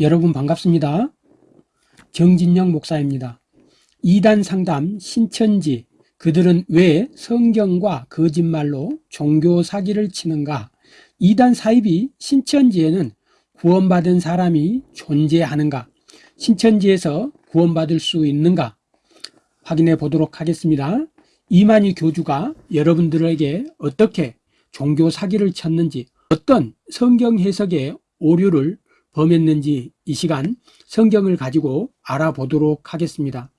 여러분 반갑습니다. 정진영 목사입니다. 이단 상담 신천지 그들은 왜 성경과 거짓말로 종교 사기를 치는가 이단 사입이 신천지에는 구원받은 사람이 존재하는가 신천지에서 구원받을 수 있는가 확인해 보도록 하겠습니다. 이만희 교주가 여러분들에게 어떻게 종교 사기를 쳤는지 어떤 성경 해석의 오류를 범했는지 이 시간 성경을 가지고 알아보도록 하겠습니다.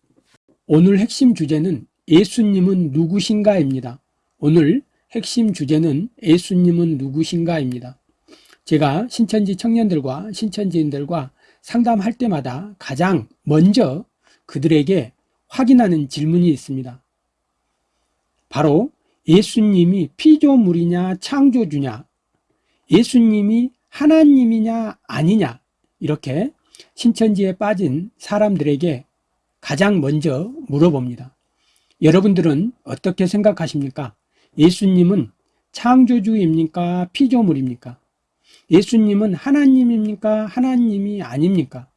오늘 핵심 주제는 예수님은 누구신가입니다. 오늘 핵심 주제는 예수님은 누구신가입니다. 제가 신천지 청년들과 신천지인들과 상담할 때마다 가장 먼저 그들에게 확인하는 질문이 있습니다. 바로 예수님이 피조물이냐 창조주냐 예수님이 하나님이냐 아니냐 이렇게 신천지에 빠진 사람들에게 가장 먼저 물어봅니다. 여러분들은 어떻게 생각하십니까? 예수님은 창조주입니까? 피조물입니까? 예수님은 하나님입니까? 하나님이 아닙니까?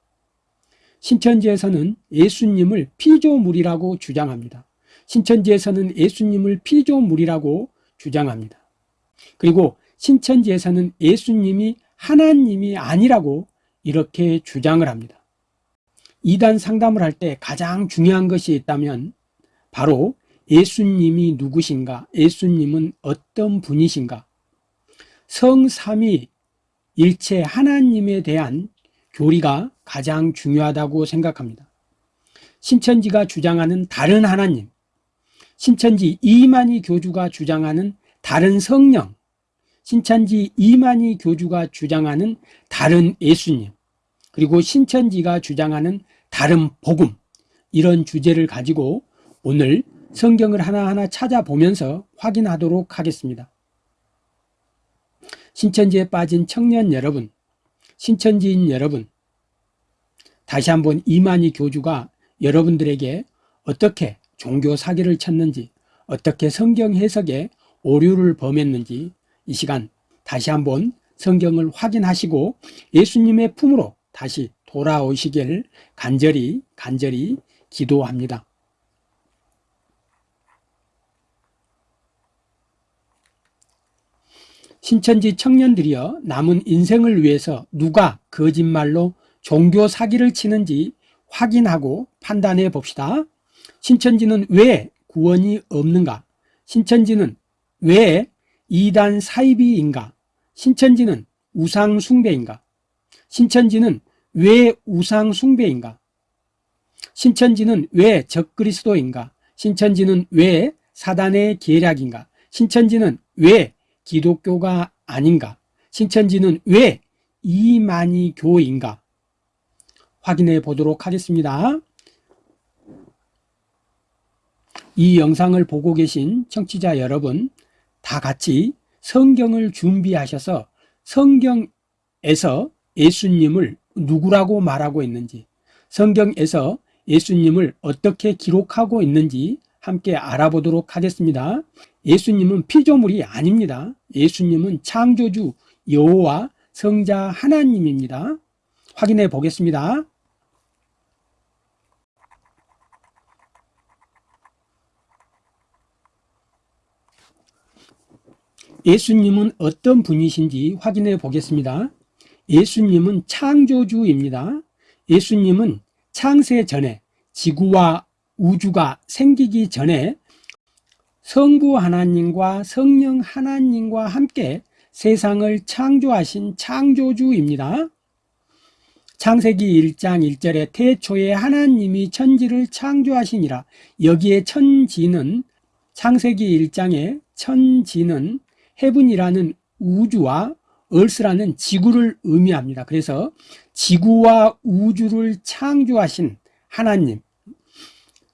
신천지에서는 예수님을 피조물이라고 주장합니다. 신천지에서는 예수님을 피조물이라고 주장합니다. 그리고 신천지에서는 예수님이 하나님이 아니라고 이렇게 주장을 합니다. 이단 상담을 할 때 가장 중요한 것이 있다면 바로 예수님이 누구신가 예수님은 어떤 분이신가 성삼위 일체 하나님에 대한 교리가 가장 중요하다고 생각합니다. 신천지가 주장하는 다른 하나님 신천지 이만희 교주가 주장하는 다른 성령 신천지 이만희 교주가 주장하는 다른 예수님 그리고 신천지가 주장하는 다른 복음 이런 주제를 가지고 오늘 성경을 하나하나 찾아보면서 확인하도록 하겠습니다. 신천지에 빠진 청년 여러분, 신천지인 여러분, 다시 한번 이만희 교주가 여러분들에게 어떻게 종교 사기를 쳤는지, 어떻게 성경 해석에 오류를 범했는지 이 시간 다시 한번 성경을 확인하시고 예수님의 품으로 다시 돌아오시길 간절히 간절히 기도합니다. 신천지 청년들이여 남은 인생을 위해서 누가 거짓말로 종교 사기를 치는지 확인하고 판단해 봅시다. 신천지는 왜 구원이 없는가? 신천지는 왜 이단 사이비인가? 신천지는 우상 숭배인가? 신천지는 왜 우상 숭배인가? 신천지는 왜 적그리스도인가? 신천지는 왜 사단의 계략인가? 신천지는 왜 기독교가 아닌가? 신천지는 왜 이만희 교인가? 확인해 보도록 하겠습니다. 이 영상을 보고 계신 청취자 여러분 다 같이 성경을 준비하셔서 성경에서 예수님을 누구라고 말하고 있는지 성경에서 예수님을 어떻게 기록하고 있는지 함께 알아보도록 하겠습니다. 예수님은 피조물이 아닙니다. 예수님은 창조주 여호와 성자 하나님입니다. 확인해 보겠습니다. 예수님은 어떤 분이신지 확인해 보겠습니다. 예수님은 창조주입니다. 예수님은 창세 전에 지구와 우주가 생기기 전에 성부 하나님과 성령 하나님과 함께 세상을 창조하신 창조주입니다. 창세기 1장 1절에 태초에 하나님이 천지를 창조하시니라 여기에 천지는 창세기 1장에 천지는 헤븐이라는 우주와 얼스라는 지구를 의미합니다. 그래서 지구와 우주를 창조하신 하나님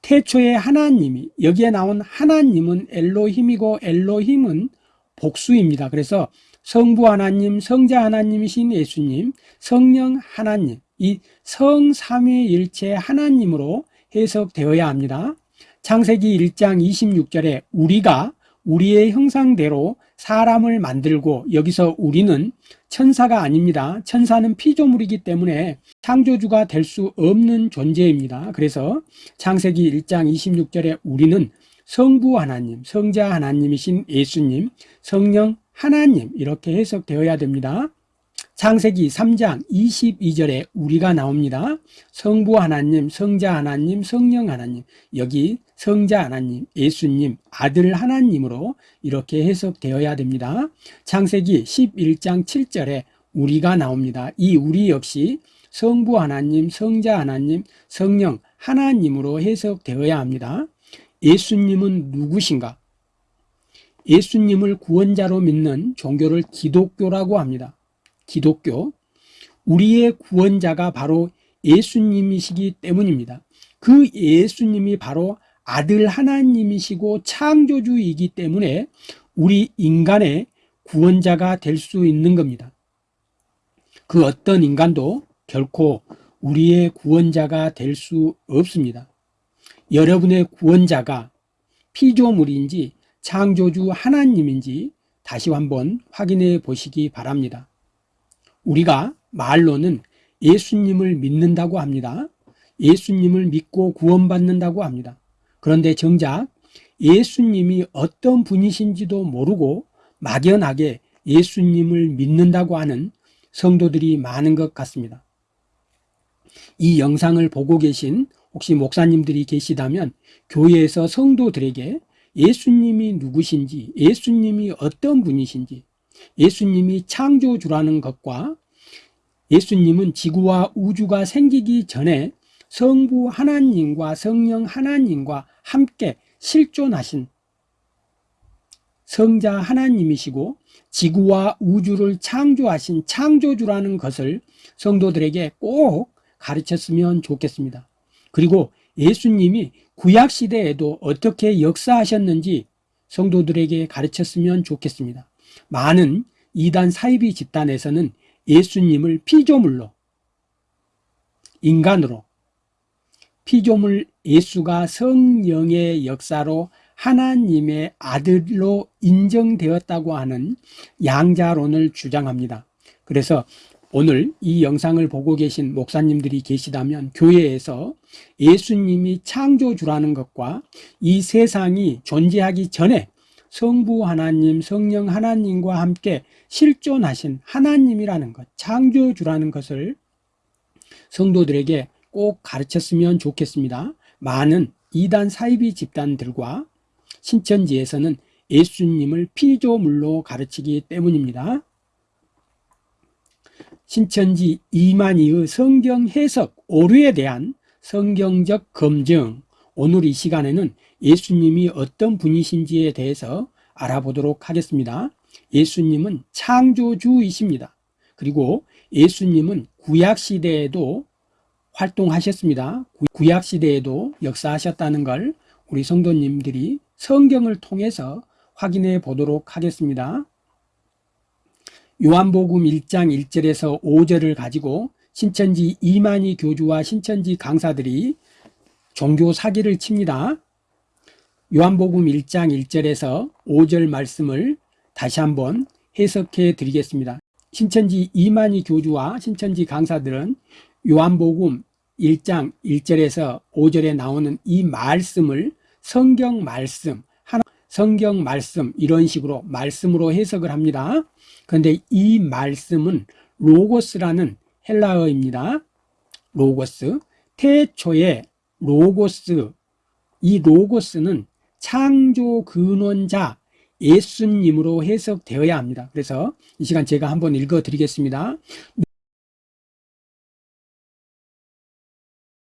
태초에 하나님이 여기에 나온 하나님은 엘로힘이고 엘로힘은 복수입니다. 그래서 성부 하나님, 성자 하나님이신 예수님, 성령 하나님 이 성삼위일체 하나님으로 해석되어야 합니다. 창세기 1장 26절에 우리가 우리의 형상대로 사람을 만들고 여기서 우리는 천사가 아닙니다. 천사는 피조물이기 때문에 창조주가 될 수 없는 존재입니다. 그래서 창세기 1장 26절에 우리는 성부 하나님, 성자 하나님이신 예수님, 성령 하나님 이렇게 해석되어야 됩니다. 창세기 3장 22절에 우리가 나옵니다. 성부 하나님, 성자 하나님, 성령 하나님 여기 성자 하나님, 예수님, 아들 하나님으로 이렇게 해석되어야 됩니다. 창세기 11장 7절에 우리가 나옵니다. 이 우리 역시 성부 하나님, 성자 하나님, 성령 하나님으로 해석되어야 합니다. 예수님은 누구신가? 예수님을 구원자로 믿는 종교를 기독교라고 합니다. 기독교. 우리의 구원자가 바로 예수님이시기 때문입니다. 그 예수님이 바로 아들 하나님이시고 창조주이기 때문에 우리 인간의 구원자가 될 수 있는 겁니다. 그 어떤 인간도 결코 우리의 구원자가 될 수 없습니다. 여러분의 구원자가 피조물인지 창조주 하나님인지 다시 한번 확인해 보시기 바랍니다. 우리가 말로는 예수님을 믿는다고 합니다. 예수님을 믿고 구원받는다고 합니다. 그런데 정작 예수님이 어떤 분이신지도 모르고 막연하게 예수님을 믿는다고 하는 성도들이 많은 것 같습니다. 이 영상을 보고 계신 혹시 목사님들이 계시다면 교회에서 성도들에게 예수님이 누구신지 예수님이 어떤 분이신지 예수님이 창조주라는 것과 예수님은 지구와 우주가 생기기 전에 성부 하나님과 성령 하나님과 함께 실존하신 성자 하나님이시고 지구와 우주를 창조하신 창조주라는 것을 성도들에게 꼭 가르쳤으면 좋겠습니다. 그리고 예수님이 구약시대에도 어떻게 역사하셨는지 성도들에게 가르쳤으면 좋겠습니다. 많은 이단 사이비 집단에서는 예수님을 피조물로 인간으로 피조물 예수가 성령의 역사로 하나님의 아들로 인정되었다고 하는 양자론을 주장합니다. 그래서 오늘 이 영상을 보고 계신 목사님들이 계시다면 교회에서 예수님이 창조주라는 것과 이 세상이 존재하기 전에 성부 하나님, 성령 하나님과 함께 실존하신 하나님이라는 것, 창조주라는 것을 성도들에게 꼭 가르쳤으면 좋겠습니다. 많은 이단 사이비 집단들과 신천지에서는 예수님을 피조물로 가르치기 때문입니다. 신천지 이만희의 성경 해석 오류에 대한 성경적 검증 오늘 이 시간에는 예수님이 어떤 분이신지에 대해서 알아보도록 하겠습니다. 예수님은 창조주이십니다. 그리고 예수님은 구약시대에도 활동하셨습니다. 구약시대에도 역사하셨다는 걸 우리 성도님들이 성경을 통해서 확인해 보도록 하겠습니다. 요한복음 1장 1절에서 5절을 가지고 신천지 이만희 교주와 신천지 강사들이 종교 사기를 칩니다. 요한복음 1장 1절에서 5절 말씀을 다시 한번 해석해 드리겠습니다. 신천지 이만희 교주와 신천지 강사들은 요한복음 1장 1절에서 5절에 나오는 이 말씀을 성경 말씀, 성경 말씀 이런 식으로 말씀으로 해석을 합니다. 그런데 이 말씀은 로고스라는 헬라어입니다. 로고스. 태초에 로고스. 이 로고스는 창조 근원자 예수님으로 해석되어야 합니다. 그래서 이 시간 제가 한번 읽어 드리겠습니다.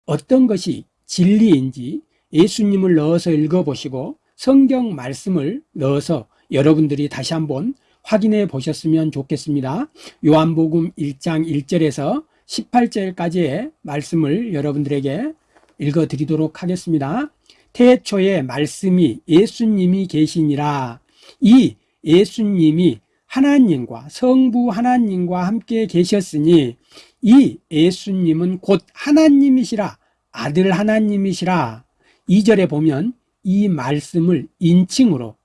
어떤 것이 진리인지 예수님을 넣어서 읽어보시고 성경 말씀을 넣어서 여러분들이 다시 한번 확인해 보셨으면 좋겠습니다. 요한복음 1장 1절에서 18절까지의 말씀을 여러분들에게 읽어 드리도록 하겠습니다. 태초에 말씀이 예수님이 계시니라. 이 예수님이 하나님과 성부 하나님과 함께 계셨으니 이 예수님은 곧 하나님이시라. 아들 하나님이시라. 2절에 보면 이 말씀을 인칭으로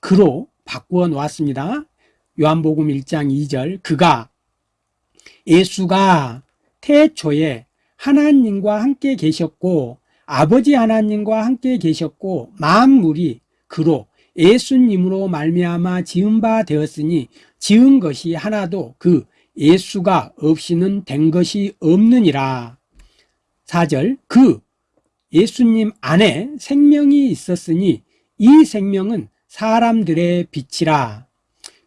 그로 바꾸어 놓았습니다. 요한복음 1장 2절 그가 예수가 태초에 하나님과 함께 계셨고 아버지 하나님과 함께 계셨고 만물이 그로 예수님으로 말미암아 지은 바 되었으니 지은 것이 하나도 그 예수가 없이는 된 것이 없느니라. 4절 그 예수님 안에 생명이 있었으니 이 생명은 사람들의 빛이라.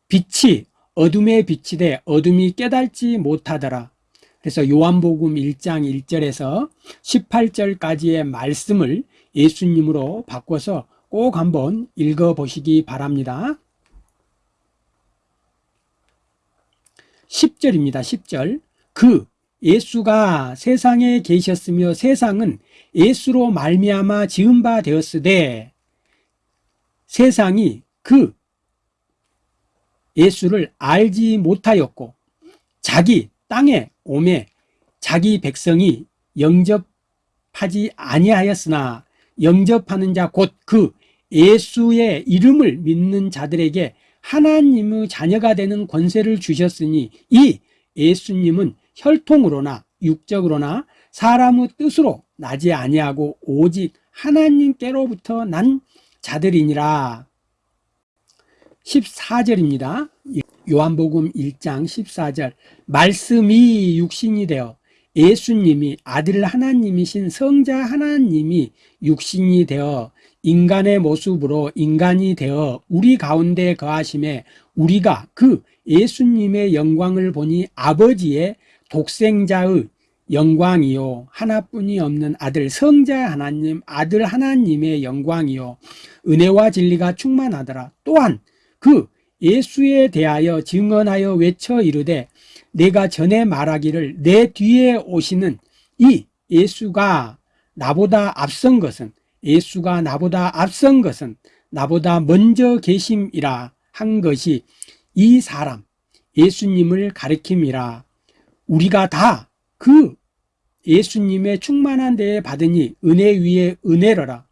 빛이 어둠의 빛이 돼 어둠이 깨달지 못하더라 그래서 요한복음 1장 1절에서 18절까지의 말씀을 예수님으로 바꿔서 꼭 한번 읽어보시기 바랍니다. 10절입니다 10절. 그 예수가 세상에 계셨으며 세상은 예수로 말미암아 지은 바 되었으되 세상이 그 예수를 알지 못하였고 자기 땅에 오매 자기 백성이 영접하지 아니하였으나 영접하는 자 곧 그 예수의 이름을 믿는 자들에게 하나님의 자녀가 되는 권세를 주셨으니 이 예수님은 혈통으로나 육적으로나 사람의 뜻으로 나지 아니하고 오직 하나님께로부터 난 자들이니라. 14절입니다 요한복음 1장 14절 말씀이 육신이 되어 예수님이 아들 하나님이신 성자 하나님이 육신이 되어 인간의 모습으로 인간이 되어 우리 가운데 거하심에 우리가 그 예수님의 영광을 보니 아버지의 독생자의 영광이요. 하나뿐이 없는 아들 성자 하나님 아들 하나님의 영광이요. 은혜와 진리가 충만하더라. 또한 그 예수에 대하여 증언하여 외쳐 이르되 내가 전에 말하기를 내 뒤에 오시는 이 예수가 나보다 앞선 것은 예수가 나보다 앞선 것은 나보다 먼저 계심이라 한 것이 이 사람 예수님을 가리킴이라. 우리가 다 그 예수님의 충만한 데에 받으니 은혜 위에 은혜로라.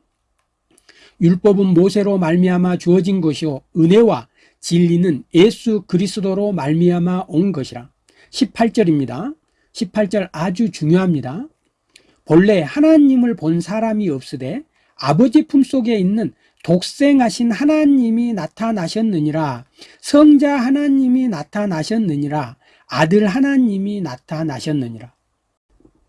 율법은 모세로 말미암아 주어진 것이요 은혜와 진리는 예수 그리스도로 말미암아 온 것이라. 18절입니다. 18절 아주 중요합니다. 본래 하나님을 본 사람이 없으되 아버지 품속에 있는 독생하신 하나님이 나타나셨느니라. 성자 하나님이 나타나셨느니라. 아들 하나님이 나타나셨느니라.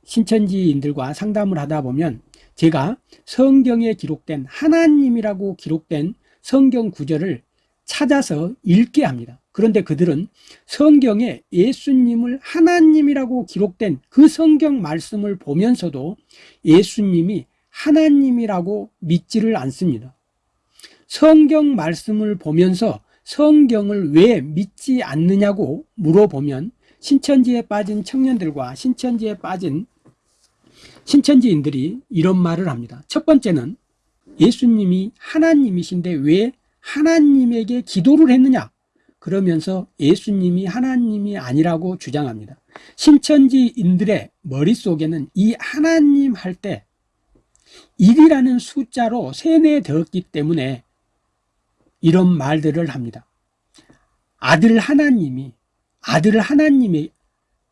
신천지인들과 상담을 하다 보면 제가 성경에 기록된 하나님이라고 기록된 성경 구절을 찾아서 읽게 합니다. 그런데 그들은 성경에 예수님을 하나님이라고 기록된 그 성경 말씀을 보면서도 예수님이 하나님이라고 믿지를 않습니다. 성경 말씀을 보면서 성경을 왜 믿지 않느냐고 물어보면 신천지에 빠진 청년들과 신천지에 빠진 신천지인들이 이런 말을 합니다. 첫 번째는 예수님이 하나님이신데 왜 하나님에게 기도를 했느냐? 그러면서 예수님이 하나님이 아니라고 주장합니다. 신천지인들의 머릿속에는 이 하나님 할 때 1이라는 숫자로 세뇌되었기 때문에 이런 말들을 합니다. 아들 하나님이 아들 하나님의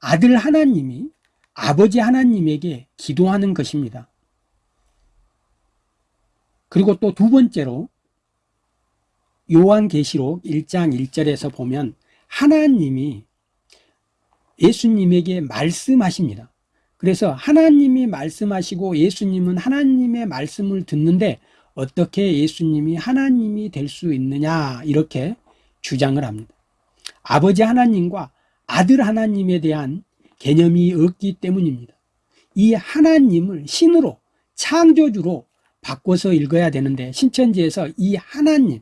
아들 하나님이 아버지 하나님에게 기도하는 것입니다. 그리고 또 두 번째로 요한계시록 1장 1절에서 보면 하나님이 예수님에게 말씀하십니다. 그래서 하나님이 말씀하시고 예수님은 하나님의 말씀을 듣는데 어떻게 예수님이 하나님이 될 수 있느냐 이렇게 주장을 합니다. 아버지 하나님과 아들 하나님에 대한 개념이 없기 때문입니다. 이 하나님을 신으로 창조주로 바꿔서 읽어야 되는데 신천지에서 이 하나님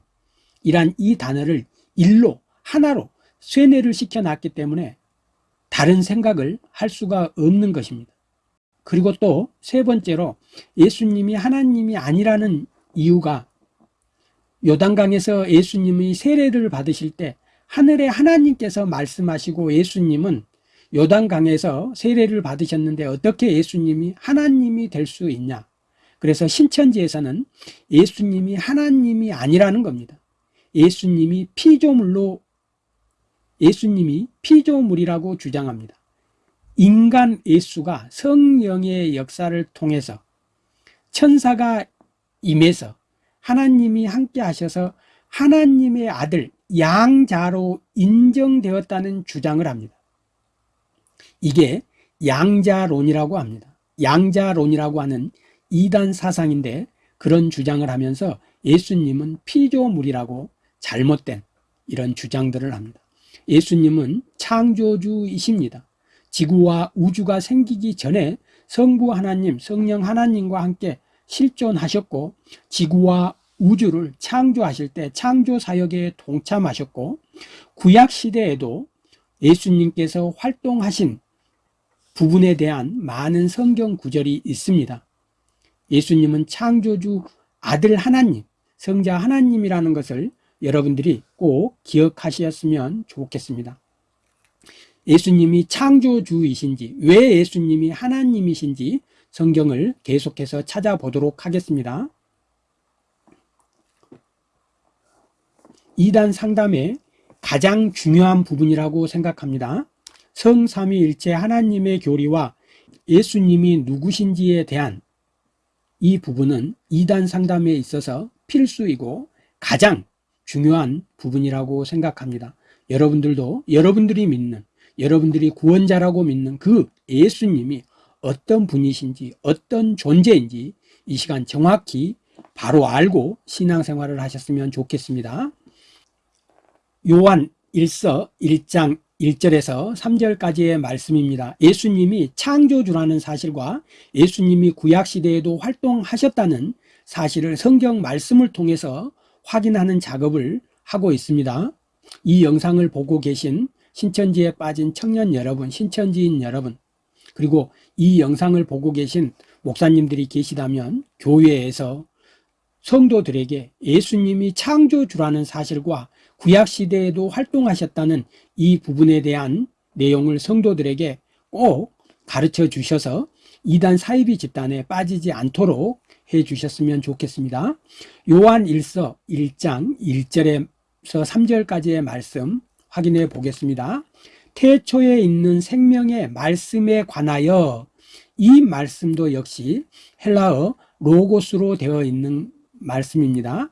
이란 이 단어를 일로 하나로 쇠뇌를 시켜놨기 때문에 다른 생각을 할 수가 없는 것입니다. 그리고 또 세 번째로 예수님이 하나님이 아니라는 이유가 요단강에서 예수님이 세례를 받으실 때 하늘의 하나님께서 말씀하시고 예수님은 요단강에서 세례를 받으셨는데 어떻게 예수님이 하나님이 될 수 있냐? 그래서 신천지에서는 예수님이 하나님이 아니라는 겁니다 예수님이 피조물로 예수님이 피조물이라고 주장합니다. 인간 예수가 성령의 역사를 통해서 천사가 임해서 하나님이 함께 하셔서 하나님의 아들 양자로 인정되었다는 주장을 합니다. 이게 양자론이라고 합니다. 양자론이라고 하는 이단 사상인데 그런 주장을 하면서 예수님은 피조물이라고 잘못된 이런 주장들을 합니다. 예수님은 창조주이십니다. 지구와 우주가 생기기 전에 성부 하나님, 성령 하나님과 함께 실존하셨고 지구와 우주를 창조하실 때 창조 사역에 동참하셨고 구약 시대에도 예수님께서 활동하신 부분에 대한 많은 성경 구절이 있습니다. 예수님은 창조주 아들 하나님, 성자 하나님이라는 것을 여러분들이 꼭 기억하셨으면 좋겠습니다. 예수님이 창조주이신지 왜 예수님이 하나님이신지 성경을 계속해서 찾아보도록 하겠습니다. 이단 상담의 가장 중요한 부분이라고 생각합니다. 성삼위일체 하나님의 교리와 예수님이 누구신지에 대한 이 부분은 이단 상담에 있어서 필수이고 가장 중요한 부분이라고 생각합니다. 여러분들도 여러분들이 믿는 여러분들이 구원자라고 믿는 그 예수님이 어떤 분이신지 어떤 존재인지 이 시간 정확히 바로 알고 신앙생활을 하셨으면 좋겠습니다. 요한 1서 1장 1절에서 3절까지의 말씀입니다. 예수님이 창조주라는 사실과 예수님이 구약시대에도 활동하셨다는 사실을 성경 말씀을 통해서 확인하는 작업을 하고 있습니다. 이 영상을 보고 계신 신천지에 빠진 청년 여러분, 신천지인 여러분, 그리고 이 영상을 보고 계신 목사님들이 계시다면 교회에서 성도들에게 예수님이 창조주라는 사실과 구약시대에도 활동하셨다는 이 부분에 대한 내용을 성도들에게 꼭 가르쳐 주셔서 이단 사이비 집단에 빠지지 않도록 해 주셨으면 좋겠습니다. 요한 1서 1장 1절에서 3절까지의 말씀 확인해 보겠습니다. 태초에 있는 생명의 말씀에 관하여 이 말씀도 역시 헬라어 로고스로 되어 있는 말씀입니다.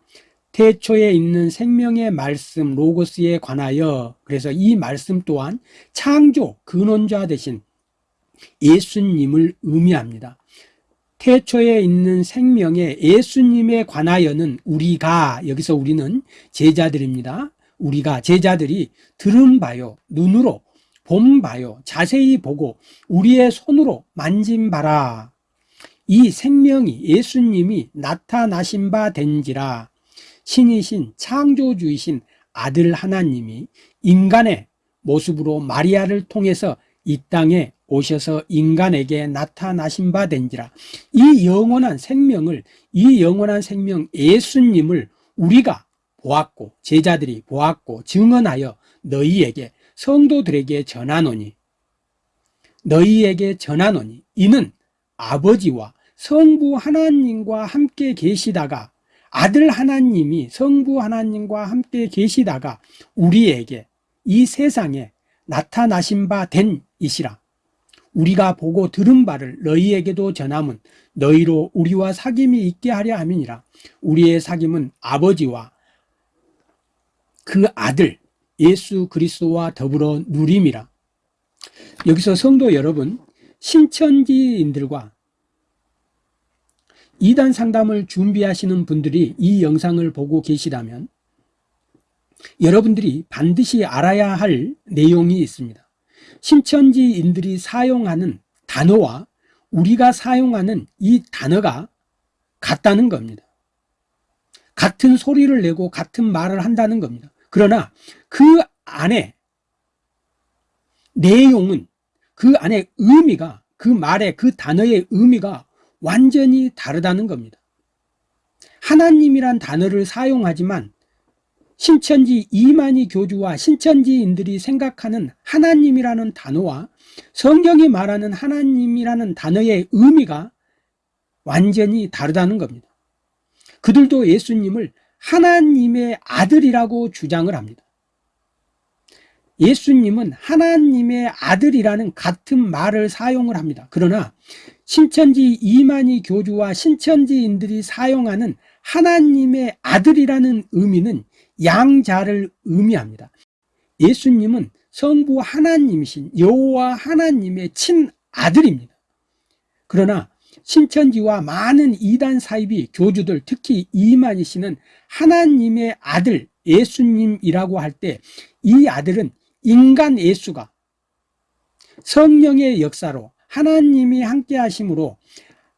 태초에 있는 생명의 말씀 로고스에 관하여 그래서 이 말씀 또한 창조 근원자 되신 예수님을 의미합니다. 태초에 있는 생명의 예수님에 관하여는 우리가 여기서 우리는 제자들입니다. 우리가 제자들이 들은 바요 눈으로 본 바요 자세히 보고 우리의 손으로 만진 바라 이 생명이 예수님이 나타나신 바 된지라 신이신 창조주이신 아들 하나님이 인간의 모습으로 마리아를 통해서 이 땅에 오셔서 인간에게 나타나신 바 된지라. 이 영원한 생명을 이 영원한 생명 예수님을 우리가 보았고 제자들이 보았고 증언하여 너희에게 성도들에게 전하노니 너희에게 전하노니 이는 아버지와 성부 하나님과 함께 계시다가 아들 하나님이 성부 하나님과 함께 계시다가 우리에게 이 세상에 나타나신 바 된 이시라 우리가 보고 들은 바를 너희에게도 전함은 너희로 우리와 사귐이 있게 하려 함이니라 우리의 사귐은 아버지와 그 아들 예수 그리스도와 더불어 누림이라 여기서 성도 여러분 신천지인들과 이단 상담을 준비하시는 분들이 이 영상을 보고 계시다면 여러분들이 반드시 알아야 할 내용이 있습니다. 신천지인들이 사용하는 단어와 우리가 사용하는 이 단어가 같다는 겁니다. 같은 소리를 내고 같은 말을 한다는 겁니다. 그러나 그 안에 내용은 그 안에 의미가 그 말의 그 단어의 의미가 완전히 다르다는 겁니다. 하나님이란 단어를 사용하지만 신천지 이만희 교주와 신천지인들이 생각하는 하나님이라는 단어와 성경이 말하는 하나님이라는 단어의 의미가 완전히 다르다는 겁니다. 그들도 예수님을 하나님의 아들이라고 주장을 합니다. 예수님은 하나님의 아들이라는 같은 말을 사용을 합니다. 그러나 신천지 이만희 교주와 신천지인들이 사용하는 하나님의 아들이라는 의미는 양자를 의미합니다. 예수님은 성부 하나님이신 여호와 하나님의 친아들입니다. 그러나 신천지와 많은 이단 사이비 교주들 특히 이만희 씨는 하나님의 아들 예수님이라고 할 때 이 아들은 인간 예수가 성령의 역사로 하나님이 함께 하심으로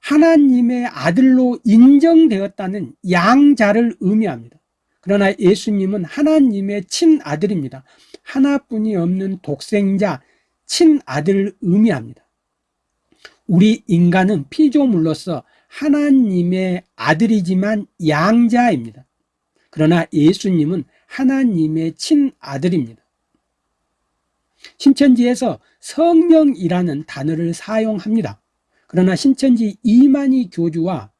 하나님의 아들로 인정되었다는 양자를 의미합니다. 그러나 예수님은 하나님의 친아들입니다. 하나뿐이 없는 독생자 친아들을 의미합니다. 우리 인간은 피조물로서 하나님의 아들이지만 양자입니다. 그러나 예수님은 하나님의 친아들입니다. 신천지에서 성령이라는 단어를 사용합니다. 그러나 신천지 이만희 교주와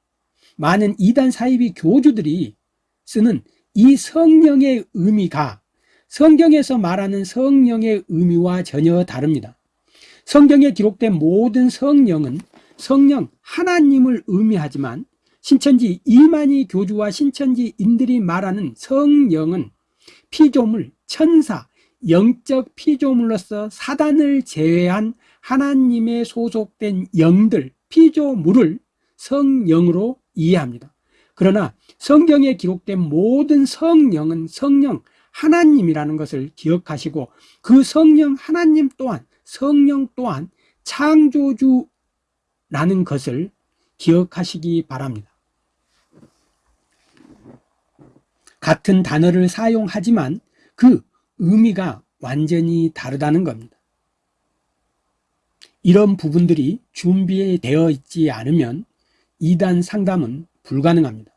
많은 이단 사이비 교주들이 쓰는 이 성령의 의미가 성경에서 말하는 성령의 의미와 전혀 다릅니다. 성경에 기록된 모든 성령은 성령 하나님을 의미하지만 신천지 이만희 교주와 신천지인들이 말하는 성령은 피조물, 천사, 영적 피조물로서 사단을 제외한 하나님의 소속된 영들, 피조물을 성령으로 이해합니다. 그러나 성경에 기록된 모든 성령은 성령 하나님이라는 것을 기억하시고 그 성령 하나님 또한 성령 또한 창조주라는 것을 기억하시기 바랍니다. 같은 단어를 사용하지만 그 의미가 완전히 다르다는 겁니다. 이런 부분들이 준비되어 있지 않으면 이단 상담은 불가능합니다.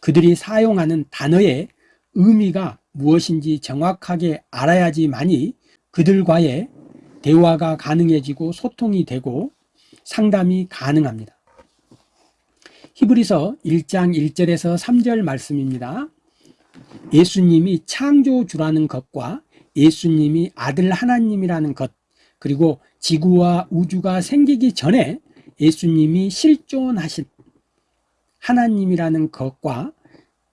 그들이 사용하는 단어의 의미가 무엇인지 정확하게 알아야지만이 그들과의 대화가 가능해지고 소통이 되고 상담이 가능합니다. 히브리서 1장 1절에서 3절 말씀입니다. 예수님이 창조주라는 것과 예수님이 아들 하나님이라는 것 그리고 지구와 우주가 생기기 전에 예수님이 실존하신 하나님이라는 것과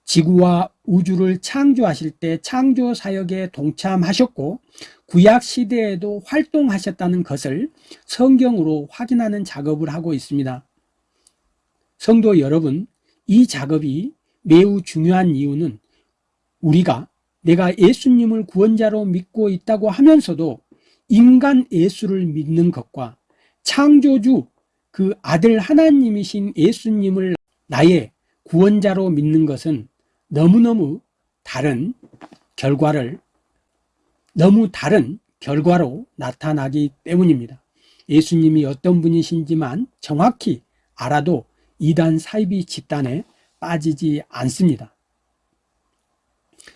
지구와 우주를 창조하실 때 창조 사역에 동참하셨고 구약 시대에도 활동하셨다는 것을 성경으로 확인하는 작업을 하고 있습니다. 성도 여러분, 이 작업이 매우 중요한 이유는 우리가 내가 예수님을 구원자로 믿고 있다고 하면서도 인간 예수를 믿는 것과 창조주 그 아들 하나님이신 예수님을 나의 구원자로 믿는 것은 너무너무 다른 결과를 너무 다른 결과로 나타나기 때문입니다. 예수님이 어떤 분이신지만 정확히 알아도 이단 사이비 집단에 빠지지 않습니다.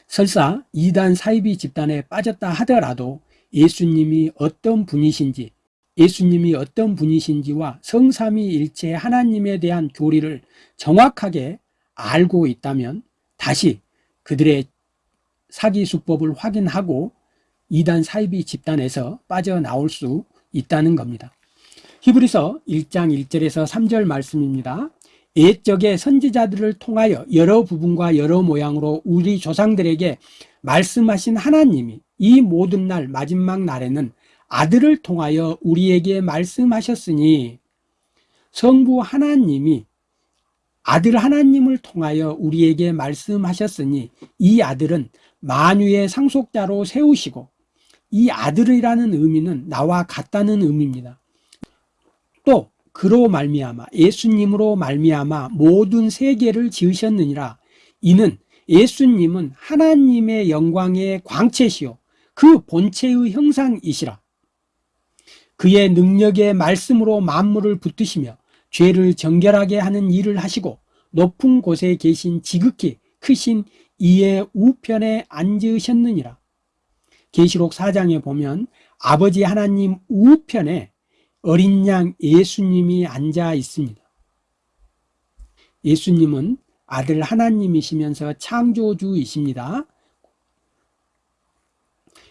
설사 이단 사이비 집단에 빠졌다 하더라도 예수님이 어떤 분이신지 예수님이 어떤 분이신지와 성삼위일체 하나님에 대한 교리를 정확하게 알고 있다면 다시 그들의 사기 수법을 확인하고 이단 사이비 집단에서 빠져나올 수 있다는 겁니다. 히브리서 1장 1절에서 3절 말씀입니다. 옛적의 선지자들을 통하여 여러 부분과 여러 모양으로 우리 조상들에게 말씀하신 하나님이 이 모든 날 마지막 날에는 아들을 통하여 우리에게 말씀하셨으니 성부 하나님이 아들 하나님을 통하여 우리에게 말씀하셨으니 이 아들은 만유의 상속자로 세우시고 이 아들이라는 의미는 나와 같다는 의미입니다. 또 그로 말미암아 예수님으로 말미암아 모든 세계를 지으셨느니라 이는 예수님은 하나님의 영광의 광채시요 그 본체의 형상이시라 그의 능력의 말씀으로 만물을 붙드시며 죄를 정결하게 하는 일을 하시고 높은 곳에 계신 지극히 크신 이의 우편에 앉으셨느니라 계시록 4장에 보면 아버지 하나님 우편에 어린 양 예수님이 앉아 있습니다. 예수님은 아들 하나님이시면서 창조주이십니다.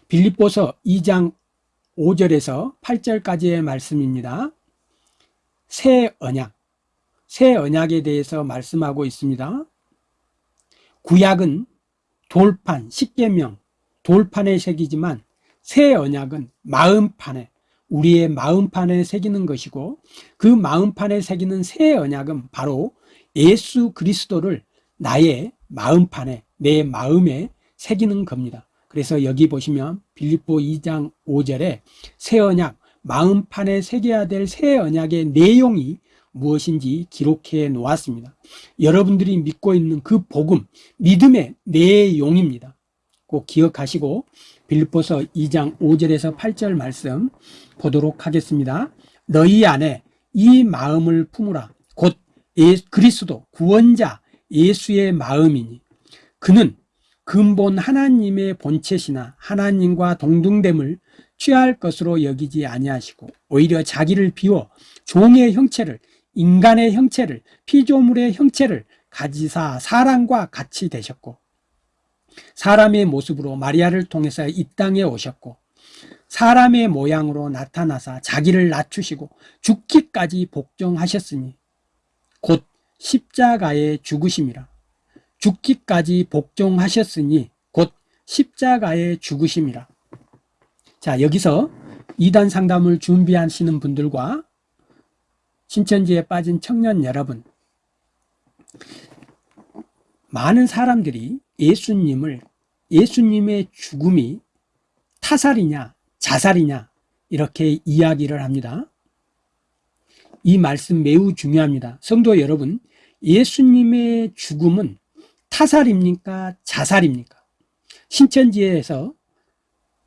빌립보서 2장 5절에서 8절까지의 말씀입니다. 새 언약, 새 언약에 대해서 말씀하고 있습니다. 구약은 돌판, 십계명, 돌판에 새기지만 새 언약은 마음판에 우리의 마음판에 새기는 것이고 그 마음판에 새기는 새 언약은 바로 예수 그리스도를 나의 마음판에 내 마음에 새기는 겁니다. 그래서 여기 보시면 빌립보 2장 5절에 새 언약 마음판에 새겨야 될 새 언약의 내용이 무엇인지 기록해 놓았습니다. 여러분들이 믿고 있는 그 복음, 믿음의 내용입니다. 꼭 기억하시고 빌립보서 2장 5절에서 8절 말씀 보도록 하겠습니다. 너희 안에 이 마음을 품으라. 곧 예, 그리스도 구원자 예수의 마음이니 그는 근본 하나님의 본체시나 하나님과 동등됨을 취할 것으로 여기지 아니하시고 오히려 자기를 비워 종의 형체를 인간의 형체를 피조물의 형체를 가지사 사람과 같이 되셨고 사람의 모습으로 마리아를 통해서 이 땅에 오셨고 사람의 모양으로 나타나사 자기를 낮추시고 죽기까지 복종하셨으니 곧 십자가에 죽으심이라 죽기까지 복종하셨으니 곧 십자가에 죽으심이라 자 여기서 이단 상담을 준비하시는 분들과 신천지에 빠진 청년 여러분 많은 사람들이 예수님을 예수님의 죽음이 타살이냐 자살이냐 이렇게 이야기를 합니다. 이 말씀 매우 중요합니다. 성도 여러분 예수님의 죽음은 타살입니까 자살입니까 신천지에서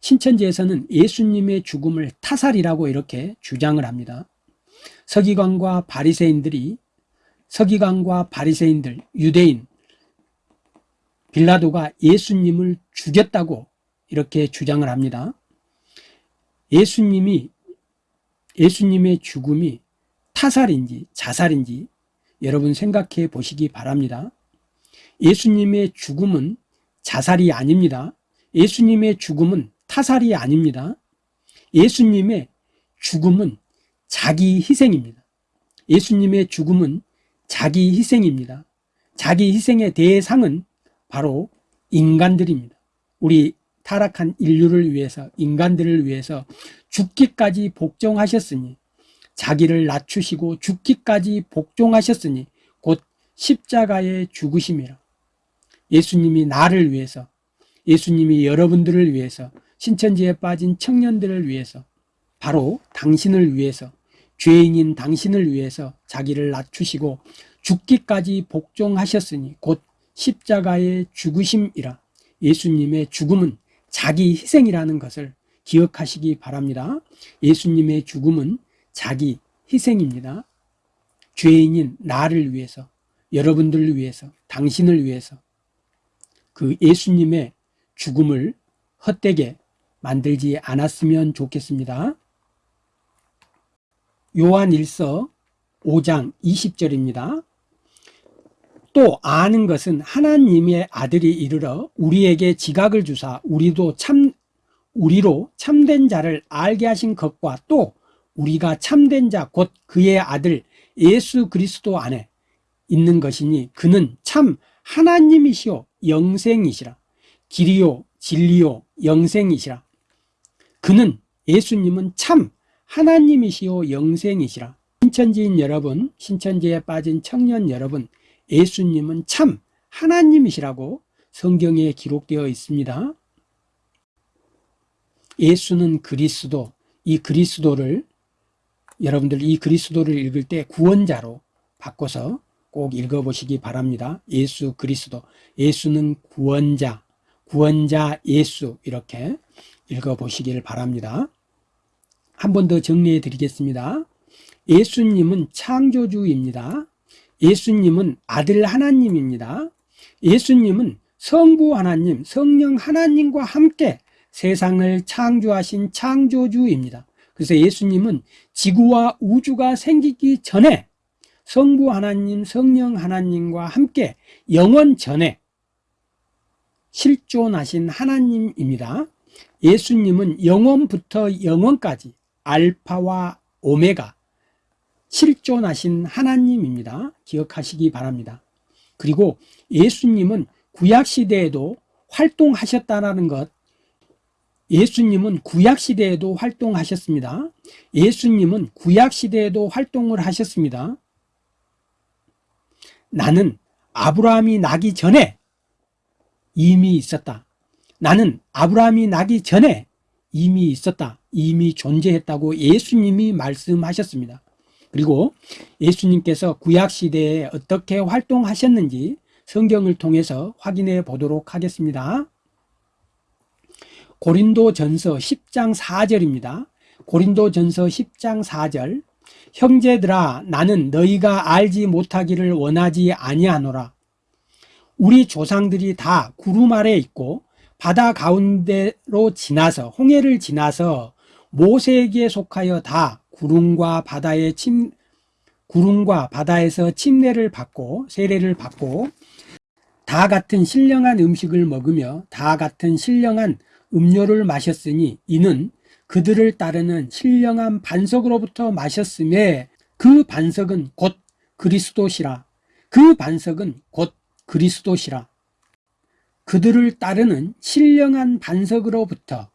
신천지에서는 예수님의 죽음을 타살이라고 이렇게 주장을 합니다 서기관과 바리새인들이 서기관과 바리새인들 유대인 빌라도가 예수님을 죽였다고 이렇게 주장을 합니다. 예수님이 예수님의 죽음이 타살인지 자살인지 여러분 생각해 보시기 바랍니다. 예수님의 죽음은 자살이 아닙니다. 예수님의 죽음은 타살이 아닙니다. 예수님의 죽음은 자기 희생입니다. 예수님의 죽음은 자기 희생입니다. 자기 희생의 대상은 바로 인간들입니다. 우리 타락한 인류를 위해서 인간들을 위해서 죽기까지 복종하셨으니 자기를 낮추시고 죽기까지 복종하셨으니 곧 십자가에 죽으심이라 예수님이 나를 위해서 예수님이 여러분들을 위해서 신천지에 빠진 청년들을 위해서 바로 당신을 위해서 죄인인 당신을 위해서 자기를 낮추시고 죽기까지 복종하셨으니 곧 십자가의 죽으심이라. 예수님의 죽음은 자기 희생이라는 것을 기억하시기 바랍니다. 예수님의 죽음은 자기 희생입니다. 죄인인 나를 위해서 여러분들을 위해서 당신을 위해서 그 예수님의 죽음을 헛되게 만들지 않았으면 좋겠습니다 요한 1서 5장 20절입니다. 또 아는 것은 하나님의 아들이 이르러 우리에게 지각을 주사 우리도 참 우리로 참된 자를 알게 하신 것과 또 우리가 참된 자 곧 그의 아들 예수 그리스도 안에 있는 것이니 그는 참 하나님이시오 영생이시라. 길이요 진리요 영생이시라. 그는 예수님은 참 하나님이시오 영생이시라. 신천지인 여러분 신천지에 빠진 청년 여러분 예수님은 참 하나님이시라고 성경에 기록되어 있습니다. 예수는 그리스도 이 그리스도를 여러분들 이 그리스도를 읽을 때 구원자로 바꿔서 꼭 읽어보시기 바랍니다 예수 그리스도 예수는 구원자 구원자 예수 이렇게 읽어보시기를 바랍니다 한 번 더 정리해 드리겠습니다. 예수님은 창조주입니다. 예수님은 아들 하나님입니다. 예수님은 성부 하나님, 성령 하나님과 함께 세상을 창조하신 창조주입니다. 그래서 예수님은 지구와 우주가 생기기 전에 성부 하나님, 성령 하나님과 함께 영원 전에 실존하신 하나님입니다. 예수님은 영원부터 영원까지 알파와 오메가 실존하신 하나님입니다. 기억하시기 바랍니다. 그리고 예수님은 구약시대에도 활동하셨다는 것 예수님은 구약시대에도 활동하셨습니다. 예수님은 구약시대에도 활동을 하셨습니다. 나는 아브라함이 나기 전에 이미 있었다. 나는 아브라함이 나기 전에 이미 있었다. 이미 존재했다고 예수님이 말씀하셨습니다. 그리고 예수님께서 구약시대에 어떻게 활동하셨는지 성경을 통해서 확인해 보도록 하겠습니다. 고린도 전서 10장 4절입니다. 고린도 전서 10장 4절 형제들아 나는 너희가 알지 못하기를 원하지 아니하노라. 우리 조상들이 다 구름 아래 있고 바다 가운데로 지나서 홍해를 지나서 모세에게 속하여 다 구름과 바다의 침 구름과 바다에서 침례를 받고 세례를 받고 다 같은 신령한 음식을 먹으며 다 같은 신령한 음료를 마셨으니 이는 그들을 따르는 신령한 반석으로부터 마셨음에 그 반석은 곧 그리스도시라. 그 반석은 곧 그리스도시라. 그들을 따르는 신령한 반석으로부터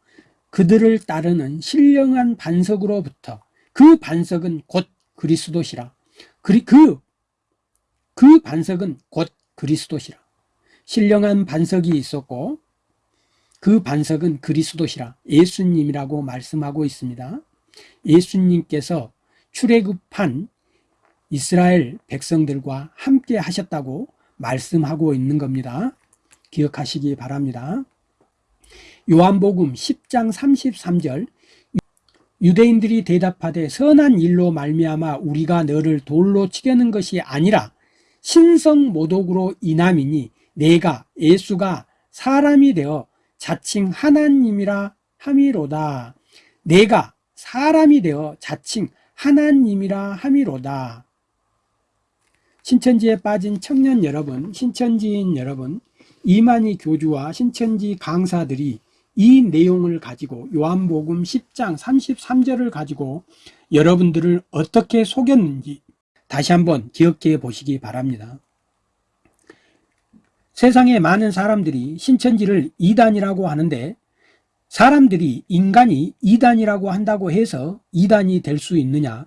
그들을 따르는 신령한 반석으로부터 그 반석은 곧 그리스도시라. 그, 그, 그 반석은 곧 그리스도시라. 신령한 반석이 있었고 그 반석은 그리스도시라 예수님이라고 말씀하고 있습니다. 예수님께서 출애굽한 이스라엘 백성들과 함께 하셨다고 말씀하고 있는 겁니다. 기억하시기 바랍니다. 요한복음 10장 33절. 유대인들이 대답하되 선한 일로 말미암아 우리가 너를 돌로 치려는 것이 아니라 신성 모독으로 인함이니 내가 예수가 사람이 되어 자칭 하나님이라 함이로다. 내가 사람이 되어 자칭 하나님이라 함이로다. 신천지에 빠진 청년 여러분 신천지인 여러분 이만희 교주와 신천지 강사들이 이 내용을 가지고 요한복음 10장 33절을 가지고 여러분들을 어떻게 속였는지 다시 한번 기억해 보시기 바랍니다 세상에 많은 사람들이 신천지를 이단이라고 하는데 사람들이 인간이 이단이라고 한다고 해서 이단이 될 수 있느냐?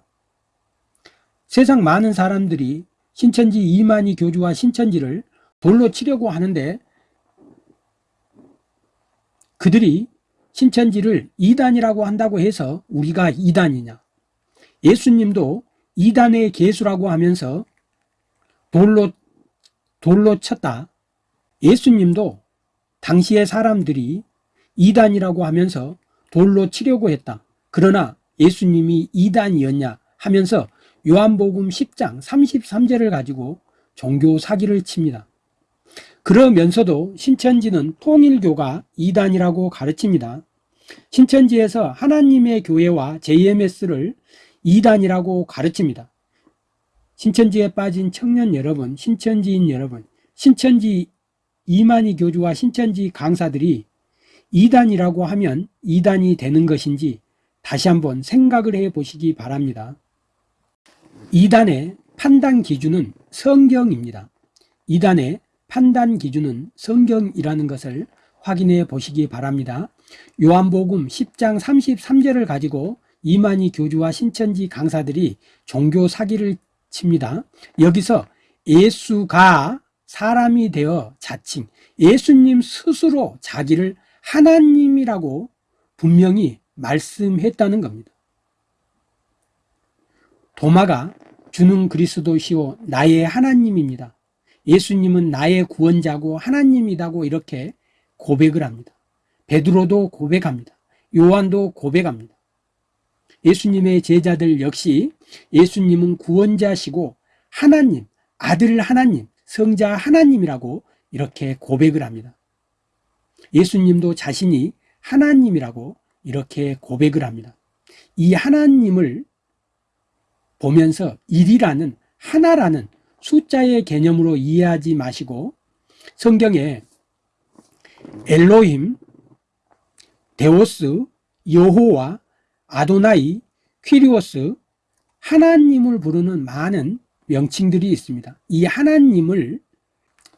세상 많은 사람들이 신천지 이만희 교주와 신천지를 돌로 치려고 하는데 그들이 신천지를 이단이라고 한다고 해서 우리가 이단이냐? 예수님도 이단의 개수라고 하면서 돌로 돌로 쳤다 예수님도 당시의 사람들이 이단이라고 하면서 돌로 치려고 했다 그러나 예수님이 이단이었냐 하면서 요한복음 10장 33절을 가지고 종교 사기를 칩니다 그러면서도 신천지는 통일교가 이단이라고 가르칩니다. 신천지에서 하나님의 교회와 JMS를 이단이라고 가르칩니다. 신천지에 빠진 청년 여러분, 신천지인 여러분, 신천지 이만희 교주와 신천지 강사들이 이단이라고 하면 이단이 되는 것인지 다시 한번 생각을 해 보시기 바랍니다. 이단의 판단 기준은 성경입니다. 이단의 판단 기준은 성경이라는 것을 확인해 보시기 바랍니다. 요한복음 10장 33절을 가지고 이만희 교주와 신천지 강사들이 종교 사기를 칩니다. 여기서 예수가 사람이 되어 자칭 예수님 스스로 자기를 하나님이라고 분명히 말씀했다는 겁니다. 도마가 주는 그리스도시오 나의 하나님입니다. 예수님은 나의 구원자고 하나님이다고 이렇게 고백을 합니다. 베드로도 고백합니다. 요한도 고백합니다. 예수님의 제자들 역시 예수님은 구원자시고 하나님, 아들 하나님, 성자 하나님이라고 이렇게 고백을 합니다. 예수님도 자신이 하나님이라고 이렇게 고백을 합니다. 이 하나님을 보면서 일이라는 하나라는 숫자의 개념으로 이해하지 마시고 성경에 엘로힘, 데오스, 여호와, 아도나이, 퀴리오스 하나님을 부르는 많은 명칭들이 있습니다. 이 하나님을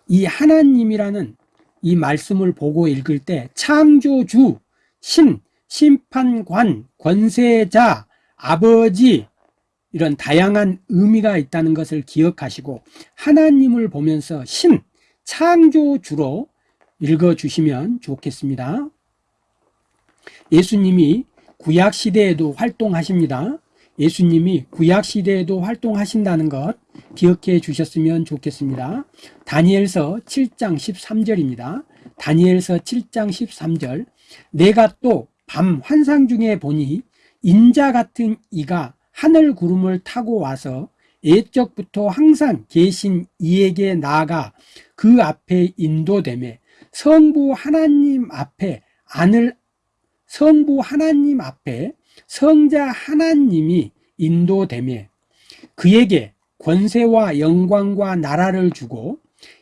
이 하나님이라는 이 말씀을 보고 읽을 때 창조주, 신, 심판관, 권세자, 아버지 이런 다양한 의미가 있다는 것을 기억하시고 하나님을 보면서 신, 창조주로 읽어주시면 좋겠습니다. 예수님이 구약시대에도 활동하십니다. 예수님이 구약시대에도 활동하신다는 것 기억해 주셨으면 좋겠습니다. 다니엘서 7장 13절입니다. 다니엘서 7장 13절 내가 또 밤 환상 중에 보니 인자 같은 이가 하늘 구름을 타고 와서 예적부터 항상 계신 이에게 나아가 그 앞에 인도됨에 성부 하나님 앞에 안을 성부 하나님 앞에 성자 하나님이 인도됨에 그에게 권세와 영광과 나라를 주고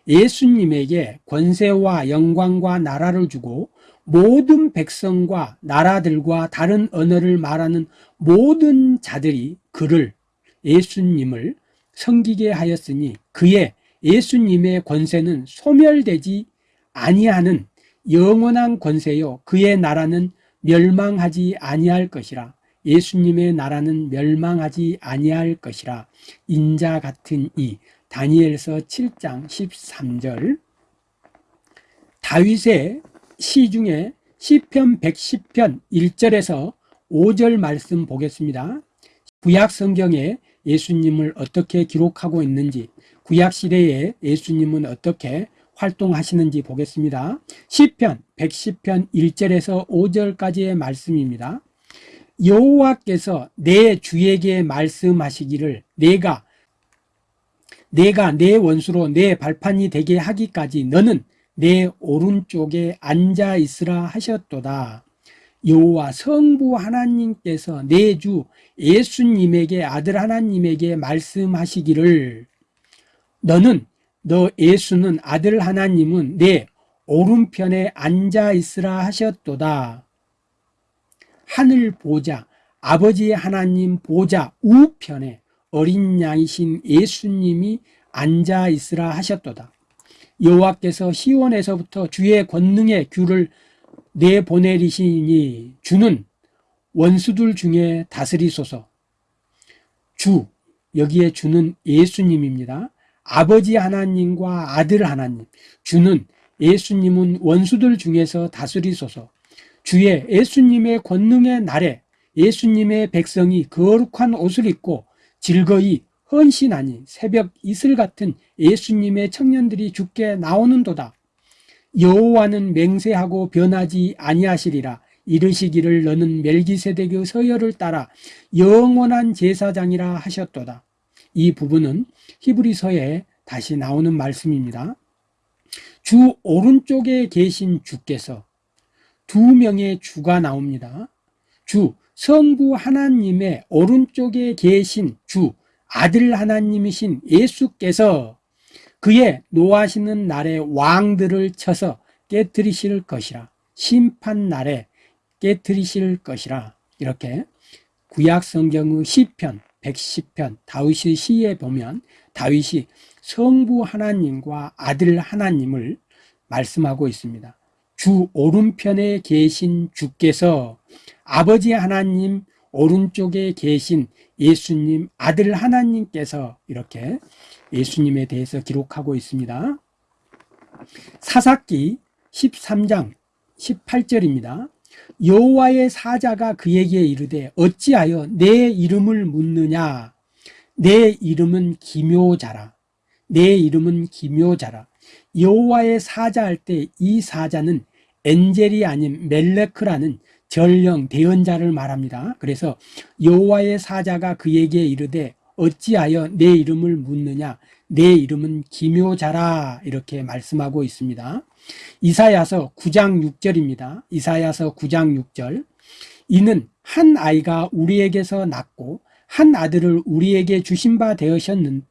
예수님에게 권세와 영광과 나라를 주고 모든 백성과 나라들과 다른 언어를 말하는 모든 자들이 그를 예수님을 섬기게 하였으니 그의 예수님의 권세는 소멸되지 아니하는 영원한 권세요. 그의 나라는 멸망하지 아니할 것이라. 예수님의 나라는 멸망하지 아니할 것이라. 인자 같은 이 다니엘서 7장 13절. 다윗의 시 중에 시편 110편 1절에서 5절 말씀 보겠습니다. 구약 성경에 예수님을 어떻게 기록하고 있는지 구약 시대에 예수님은 어떻게 활동하시는지 보겠습니다. 시편 110편 1절에서 5절까지의 말씀입니다. 여호와께서 내 주에게 말씀하시기를 내가 내가 내 원수로 내 발판이 되게 하기까지 너는 내 오른쪽에 앉아 있으라 하셨도다. 여호와 성부 하나님께서 내 주 예수님에게 아들 하나님에게 말씀하시기를 너는 너 예수는 아들 하나님은 내 오른편에 앉아 있으라 하셨도다. 하늘 보자 아버지 하나님 보자 우편에 어린 양이신 예수님이 앉아 있으라 하셨도다. 여호와께서 시온에서부터 주의 권능의 귤을 내보내리시니 주는 원수들 중에 다스리소서. 주 여기에 주는 예수님입니다. 아버지 하나님과 아들 하나님 주는 예수님은 원수들 중에서 다스리소서. 주의 예수님의 권능의 날에 예수님의 백성이 거룩한 옷을 입고 즐거이 헌신하니 새벽 이슬 같은 예수님의 청년들이 죽게 나오는도다. 여호와는 맹세하고 변하지 아니하시리라. 이르시기를 너는 멜기세덱의 서열을 따라 영원한 제사장이라 하셨도다. 이 부분은 히브리서에 다시 나오는 말씀입니다 주 오른쪽에 계신 주께서 두 명의 주가 나옵니다. 주 성부 하나님의 오른쪽에 계신 주 아들 하나님이신 예수께서 그의 노하시는 날에 왕들을 쳐서 깨뜨리실 것이라 심판 날에 깨뜨리실 것이라. 이렇게 구약 성경의 시편 110편 다윗의 시에 보면 다윗이 성부 하나님과 아들 하나님을 말씀하고 있습니다. 주 오른편에 계신 주께서 아버지 하나님 오른쪽에 계신 예수님 아들 하나님께서 이렇게 예수님에 대해서 기록하고 있습니다. 사사기 13장 18절입니다. 여호와의 사자가 그에게 이르되 어찌하여 내 이름을 묻느냐? 내 이름은 기묘자라 내 이름은 기묘자라. 여호와의 사자 할 때 이 사자는 엔젤이 아닌 멜레크라는 전령 대언자를 말합니다. 그래서 여호와의 사자가 그에게 이르되 어찌하여 내 이름을 묻느냐? 내 이름은 기묘자라. 이렇게 말씀하고 있습니다. 이사야서 9장 6절입니다. 이사야서 9장 6절. 이는 한 아이가 우리에게서 낳고 한 아들을 우리에게 주신 바 되었는,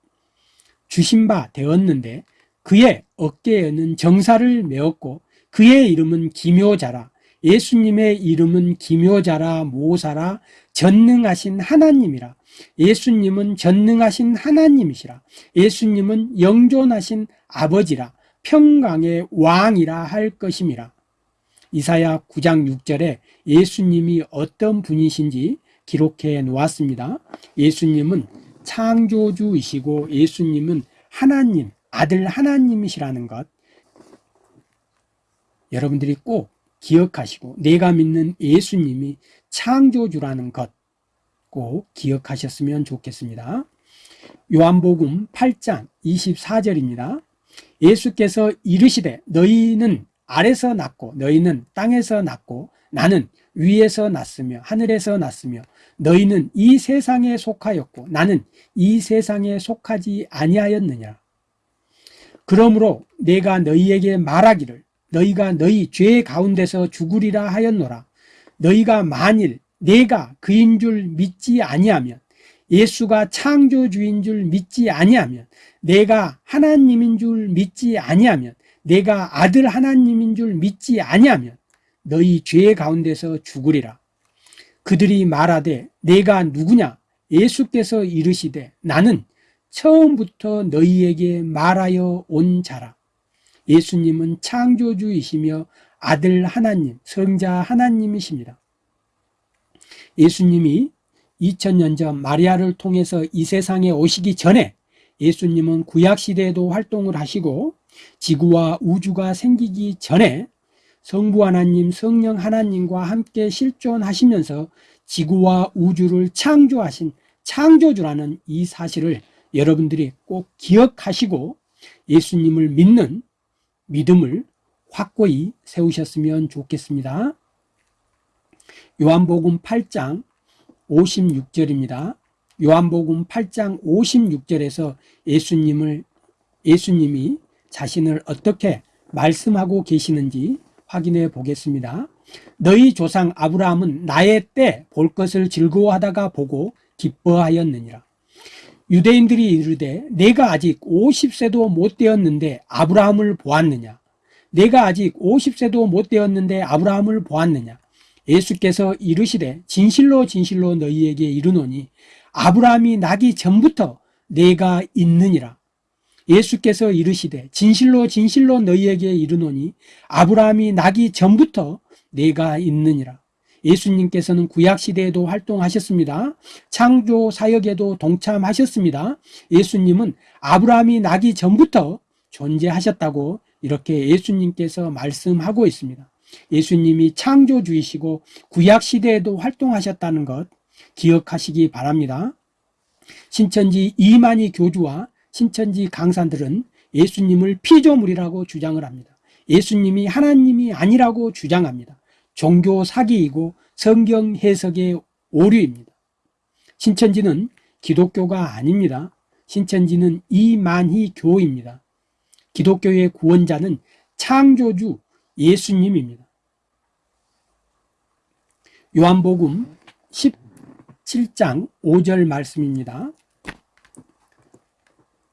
주신 바 되었는데 그의 어깨에는 정사를 메었고 그의 이름은 기묘자라 예수님의 이름은 기묘자라 모사라 전능하신 하나님이라. 예수님은 전능하신 하나님이시라. 예수님은 영존하신 아버지라. 평강의 왕이라 할 것임이라. 이사야 9장 6절에 예수님이 어떤 분이신지 기록해 놓았습니다. 예수님은 창조주이시고 예수님은 하나님 아들 하나님이시라는 것 여러분들이 꼭 기억하시고 내가 믿는 예수님이 창조주라는 것 꼭 기억하셨으면 좋겠습니다. 요한복음 8장 24절입니다. 예수께서 이르시되 너희는 아래서 났고 너희는 땅에서 났고 나는 위에서 났으며 하늘에서 났으며 너희는 이 세상에 속하였고 나는 이 세상에 속하지 아니하였느냐? 그러므로 내가 너희에게 말하기를 너희가 너희 죄 가운데서 죽으리라 하였노라. 너희가 만일 내가 그인 줄 믿지 아니하면 예수가 창조주인 줄 믿지 아니하면 내가 하나님인 줄 믿지 아니하면 내가 아들 하나님인 줄 믿지 아니하면 너희 죄 가운데서 죽으리라 그들이 말하되 내가 누구냐 예수께서 이르시되 나는 처음부터 너희에게 말하여 온 자라 예수님은 창조주이시며 아들 하나님, 성자 하나님이십니다. 예수님이 2000년 전 마리아를 통해서 이 세상에 오시기 전에 예수님은 구약시대에도 활동을 하시고 지구와 우주가 생기기 전에 성부 하나님, 성령 하나님과 함께 실존하시면서 지구와 우주를 창조하신 창조주라는 이 사실을 여러분들이 꼭 기억하시고 예수님을 믿는 믿음을 확고히 세우셨으면 좋겠습니다. 요한복음 8장 56절입니다. 요한복음 8장 56절에서 예수님을 예수님이 자신을 어떻게 말씀하고 계시는지 확인해 보겠습니다. 너희 조상 아브라함은 나의 때 볼 것을 즐거워하다가 보고 기뻐하였느니라. 유대인들이 이르되 내가 아직 50세도 못 되었는데 아브라함을 보았느냐 내가 아직 50세도 못 되었는데 아브라함을 보았느냐 예수께서 이르시되 진실로 진실로 너희에게 이르노니 아브라함이 나기 전부터 내가 있느니라 예수께서 이르시되 진실로 진실로 너희에게 이르노니 아브라함이 나기 전부터 내가 있느니라 예수님께서는 구약시대에도 활동하셨습니다. 창조 사역에도 동참하셨습니다. 예수님은 아브라함이 나기 전부터 존재하셨다고 이렇게 예수님께서 말씀하고 있습니다. 예수님이 창조주이시고 구약시대에도 활동하셨다는 것 기억하시기 바랍니다. 신천지 이만희 교주와 신천지 강사들은 예수님을 피조물이라고 주장을 합니다. 예수님이 하나님이 아니라고 주장합니다. 종교 사기이고 성경 해석의 오류입니다. 신천지는 기독교가 아닙니다. 신천지는 이만희 교입니다. 기독교의 구원자는 창조주 예수님입니다. 요한복음 17장 5절 말씀입니다.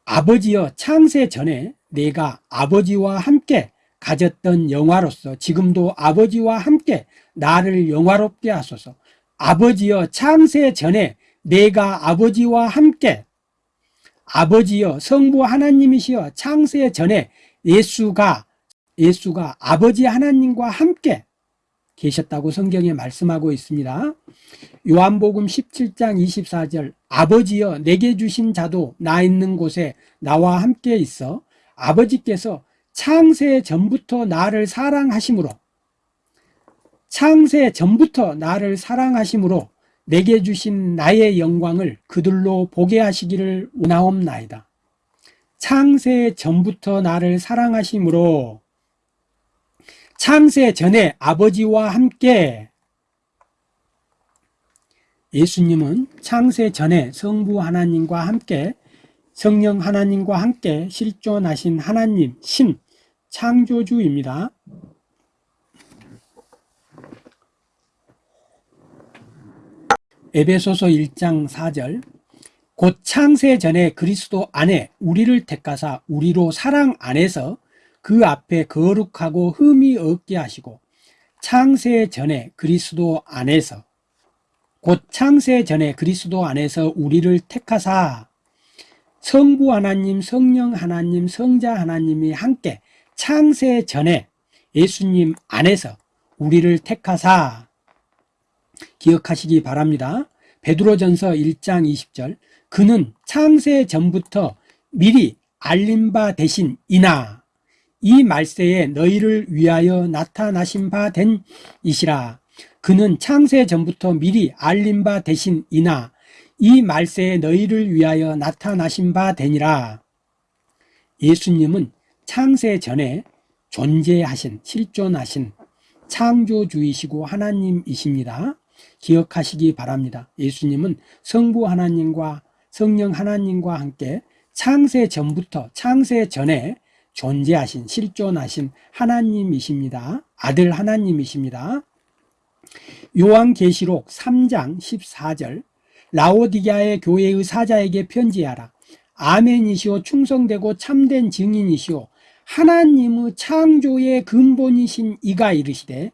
아버지여 창세 전에 내가 아버지와 함께 가졌던 영화로서 지금도 아버지와 함께 나를 영화롭게 하소서. 아버지여 창세 전에 내가 아버지와 함께 아버지여 성부 하나님이시여 창세 전에 예수가 예수가 아버지 하나님과 함께 계셨다고 성경에 말씀하고 있습니다 요한복음 17장 24절 아버지여 내게 주신 자도 나 있는 곳에 나와 함께 있어 아버지께서 창세 전부터 나를 사랑하심으로 창세 전부터 나를 사랑하심으로 내게 주신 나의 영광을 그들로 보게 하시기를 원하옵나이다. 창세 전부터 나를 사랑하심으로 창세 전에 아버지와 함께 예수님은 창세 전에 성부 하나님과 함께 성령 하나님과 함께 실존하신 하나님, 신, 창조주입니다. 에베소서 1장 4절 곧 창세 전에 그리스도 안에 우리를 택하사 우리로 사랑 안에서 그 앞에 거룩하고 흠이 없게 하시고 창세 전에 그리스도 안에서 곧 창세 전에 그리스도 안에서 우리를 택하사 성부 하나님, 성령 하나님, 성자 하나님이 함께 창세 전에 예수님 안에서 우리를 택하사. 기억하시기 바랍니다. 베드로전서 1장 20절. 그는 창세 전부터 미리 알림 바 되신 이나 이 말세에 너희를 위하여 나타나신 바 된 이시라 그는 창세 전부터 미리 알림 바 되신 이나 이 말세에 너희를 위하여 나타나신 바 되니라. 예수님은 창세 전에 존재하신 실존하신 창조주이시고 하나님이십니다. 기억하시기 바랍니다. 예수님은 성부 하나님과 성령 하나님과 함께 창세 전부터 창세 전에 존재하신 실존하신 하나님이십니다. 아들 하나님이십니다 요한계시록 3장 14절 라오디게아의 교회의 사자에게 편지하라. 아멘이시오 충성되고 참된 증인이시오. 하나님의 창조의 근본이신 이가 이르시되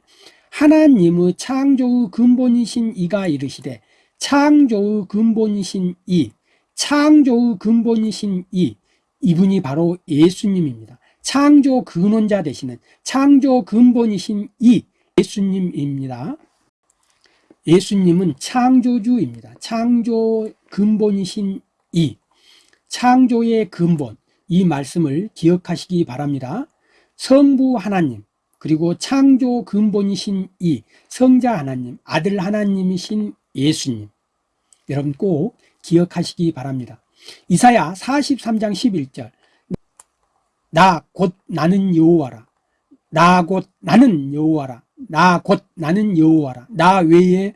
하나님의 창조의 근본이신 이가 이르시되 창조의 근본이신 이 창조의 근본이신 이 이분이 바로 예수님입니다. 창조 근원자 되시는 창조 근본이신 이 예수님입니다 예수님은 창조주입니다. 창조 근본이신 이 창조의 근본 이 말씀을 기억하시기 바랍니다. 성부 하나님 그리고 창조 근본이신 이 성자 하나님 아들 하나님이신 예수님. 여러분 꼭 기억하시기 바랍니다. 이사야 43장 11절. 나 곧 나는 여호와라. 나 곧 나는 여호와라 나 곧 나는 여호와라. 나 외에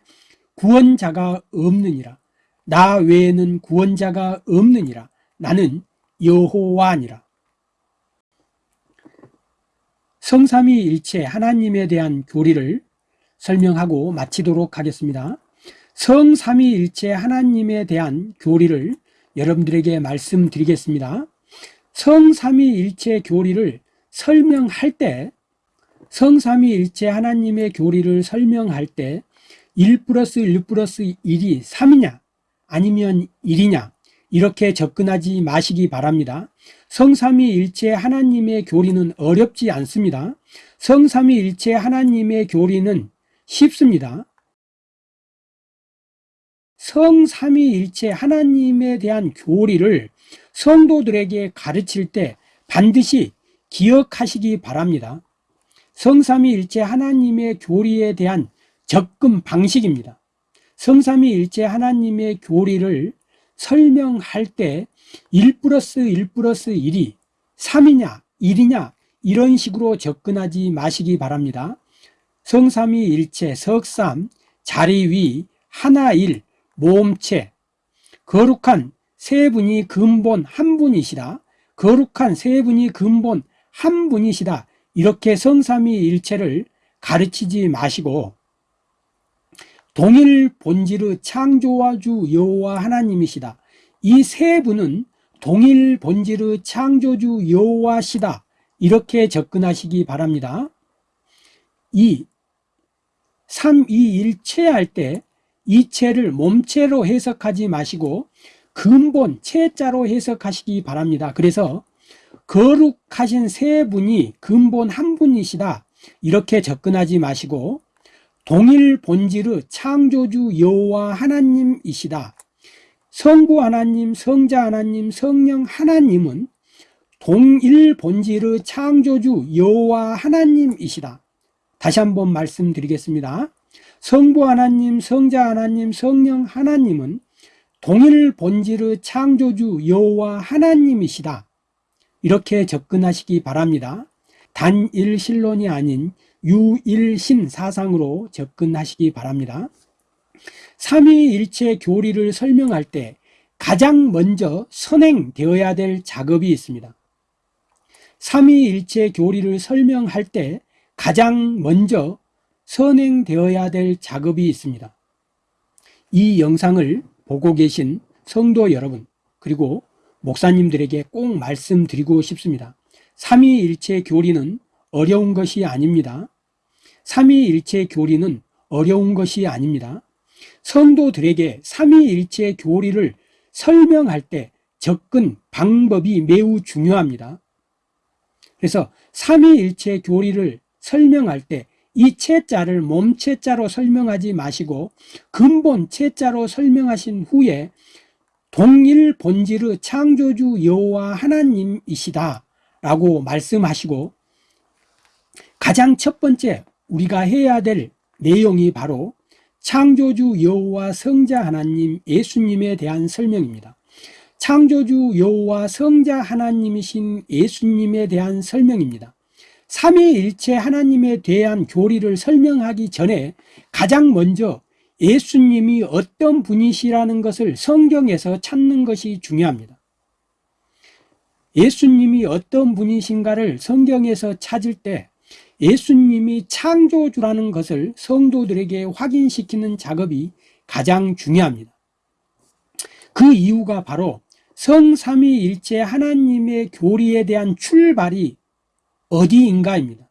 구원자가 없느니라. 나 외에는 구원자가 없느니라. 나는 여호와니라. 성삼위일체 하나님에 대한 교리를 설명하고 마치도록 하겠습니다. 성삼위일체 하나님에 대한 교리를 여러분들에게 말씀드리겠습니다. 성삼위일체 교리를 설명할 때 성삼위일체 하나님의 교리를 설명할 때 1 플러스 1 플러스 1이 3이냐 아니면 1이냐 이렇게 접근하지 마시기 바랍니다. 성삼위일체 하나님의 교리는 어렵지 않습니다. 성삼위일체 하나님의 교리는 쉽습니다. 성삼위일체 하나님에 대한 교리를 성도들에게 가르칠 때 반드시 기억하시기 바랍니다 성삼위일체 하나님의 교리에 대한 접근 방식입니다. 성삼위일체 하나님의 교리를 설명할 때 1 플러스 1 플러스 1이 3이냐 1이냐 이런 식으로 접근하지 마시기 바랍니다. 성삼위일체 석삼 자리 위 하나일 모험체. 거룩한 세 분이 근본 한 분이시다 거룩한 세 분이 근본 한 분이시다 이렇게 성삼위일체를 가르치지 마시고 동일 본질의 창조와 주 여호와 하나님이시다. 이 세 분은 동일 본질의 창조주 여호와시다. 이렇게 접근하시기 바랍니다. 이 삼위일체 할 때 이체를 몸체로 해석하지 마시고 근본 체자로 해석하시기 바랍니다. 그래서 거룩하신 세 분이 근본 한 분이시다. 이렇게 접근하지 마시고 동일 본질의 창조주 여호와 하나님이시다. 성부 하나님, 성자 하나님, 성령 하나님은 동일 본질의 창조주 여호와 하나님이시다. 다시 한번 말씀드리겠습니다. 성부 하나님, 성자 하나님, 성령 하나님은 동일 본질의 창조주 여호와 하나님이시다. 이렇게 접근하시기 바랍니다. 단일 신론이 아닌 유일신 사상으로 접근하시기 바랍니다. 삼위일체 교리를 설명할 때 가장 먼저 선행되어야 될 작업이 있습니다. 삼위일체 교리를 설명할 때 가장 먼저 선행되어야 될 작업이 있습니다 이 영상을 보고 계신 성도 여러분 그리고 목사님들에게 꼭 말씀드리고 싶습니다. 삼위일체 교리는 어려운 것이 아닙니다. 삼위일체 교리는 어려운 것이 아닙니다. 성도들에게 삼위일체 교리를 설명할 때 접근 방법이 매우 중요합니다. 그래서 삼위일체 교리를 설명할 때 이 채자를 몸채자로 설명하지 마시고 근본 채자로 설명하신 후에 동일 본질의 창조주 여호와 하나님이시다 라고 말씀하시고 가장 첫 번째 우리가 해야 될 내용이 바로 창조주 여호와 성자 하나님 예수님에 대한 설명입니다. 창조주 여호와 성자 하나님이신 예수님에 대한 설명입니다. 삼위일체 하나님에 대한 교리를 설명하기 전에 가장 먼저 예수님이 어떤 분이시라는 것을 성경에서 찾는 것이 중요합니다. 예수님이 어떤 분이신가를 성경에서 찾을 때 예수님이 창조주라는 것을 성도들에게 확인시키는 작업이 가장 중요합니다. 그 이유가 바로 성삼위일체 하나님의 교리에 대한 출발이 어디인가입니다.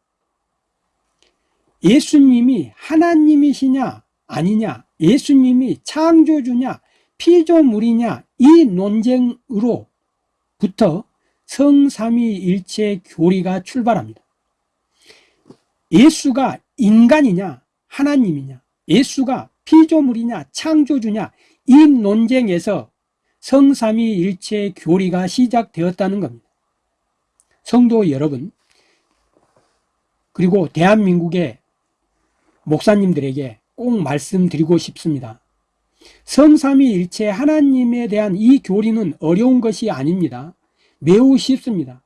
예수님이 하나님이시냐 아니냐 예수님이 창조주냐 피조물이냐 이 논쟁으로부터 성삼위일체 교리가 출발합니다. 예수가 인간이냐 하나님이냐 예수가 피조물이냐 창조주냐 이 논쟁에서 성삼위일체 교리가 시작되었다는 겁니다. 성도 여러분 그리고 대한민국의 목사님들에게 꼭 말씀드리고 싶습니다. 성삼위일체 하나님에 대한 이 교리는 어려운 것이 아닙니다. 매우 쉽습니다.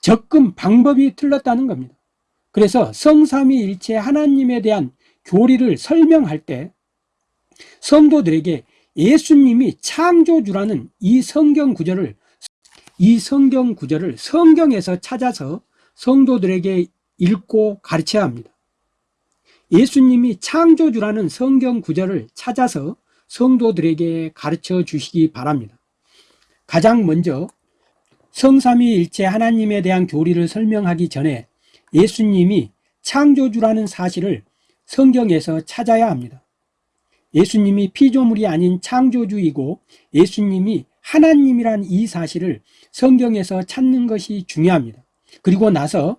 접근 방법이 틀렸다는 겁니다. 그래서 성삼위일체 하나님에 대한 교리를 설명할 때 성도들에게 예수님이 창조주라는 이 성경 구절을 이 성경 구절을 성경에서 찾아서 성도들에게 읽고 가르쳐야 합니다 예수님이 창조주라는 성경 구절을 찾아서 성도들에게 가르쳐 주시기 바랍니다. 가장 먼저 성삼위일체 하나님에 대한 교리를 설명하기 전에 예수님이 창조주라는 사실을 성경에서 찾아야 합니다. 예수님이 피조물이 아닌 창조주이고 예수님이 하나님이란 이 사실을 성경에서 찾는 것이 중요합니다. 그리고 나서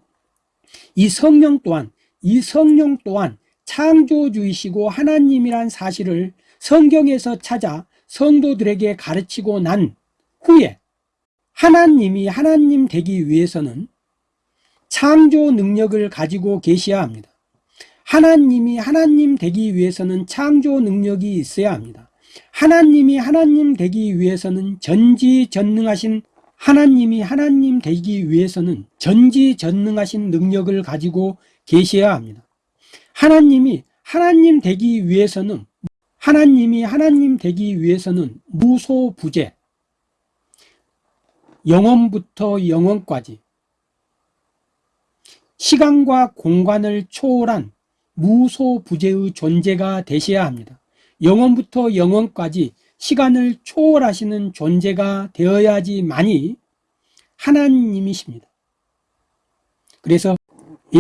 이 성령 또한 이 성령 또한 창조주이시고 하나님이란 사실을 성경에서 찾아 성도들에게 가르치고 난 후에 하나님이 하나님 되기 위해서는 창조 능력을 가지고 계셔야 합니다. 하나님이 하나님 되기 위해서는 창조 능력이 있어야 합니다. 하나님이 하나님 되기 위해서는 전지전능하신 하나님이 하나님 되기 위해서는 전지전능하신 능력을 가지고 계셔야 합니다. 하나님이 하나님 되기 위해서는 하나님이 하나님 되기 위해서는 무소부재 영원부터 영원까지 시간과 공간을 초월한 무소부재의 존재가 되셔야 합니다. 영원부터 영원까지 시간을 초월하시는 존재가 되어야지만이 하나님이십니다. 그래서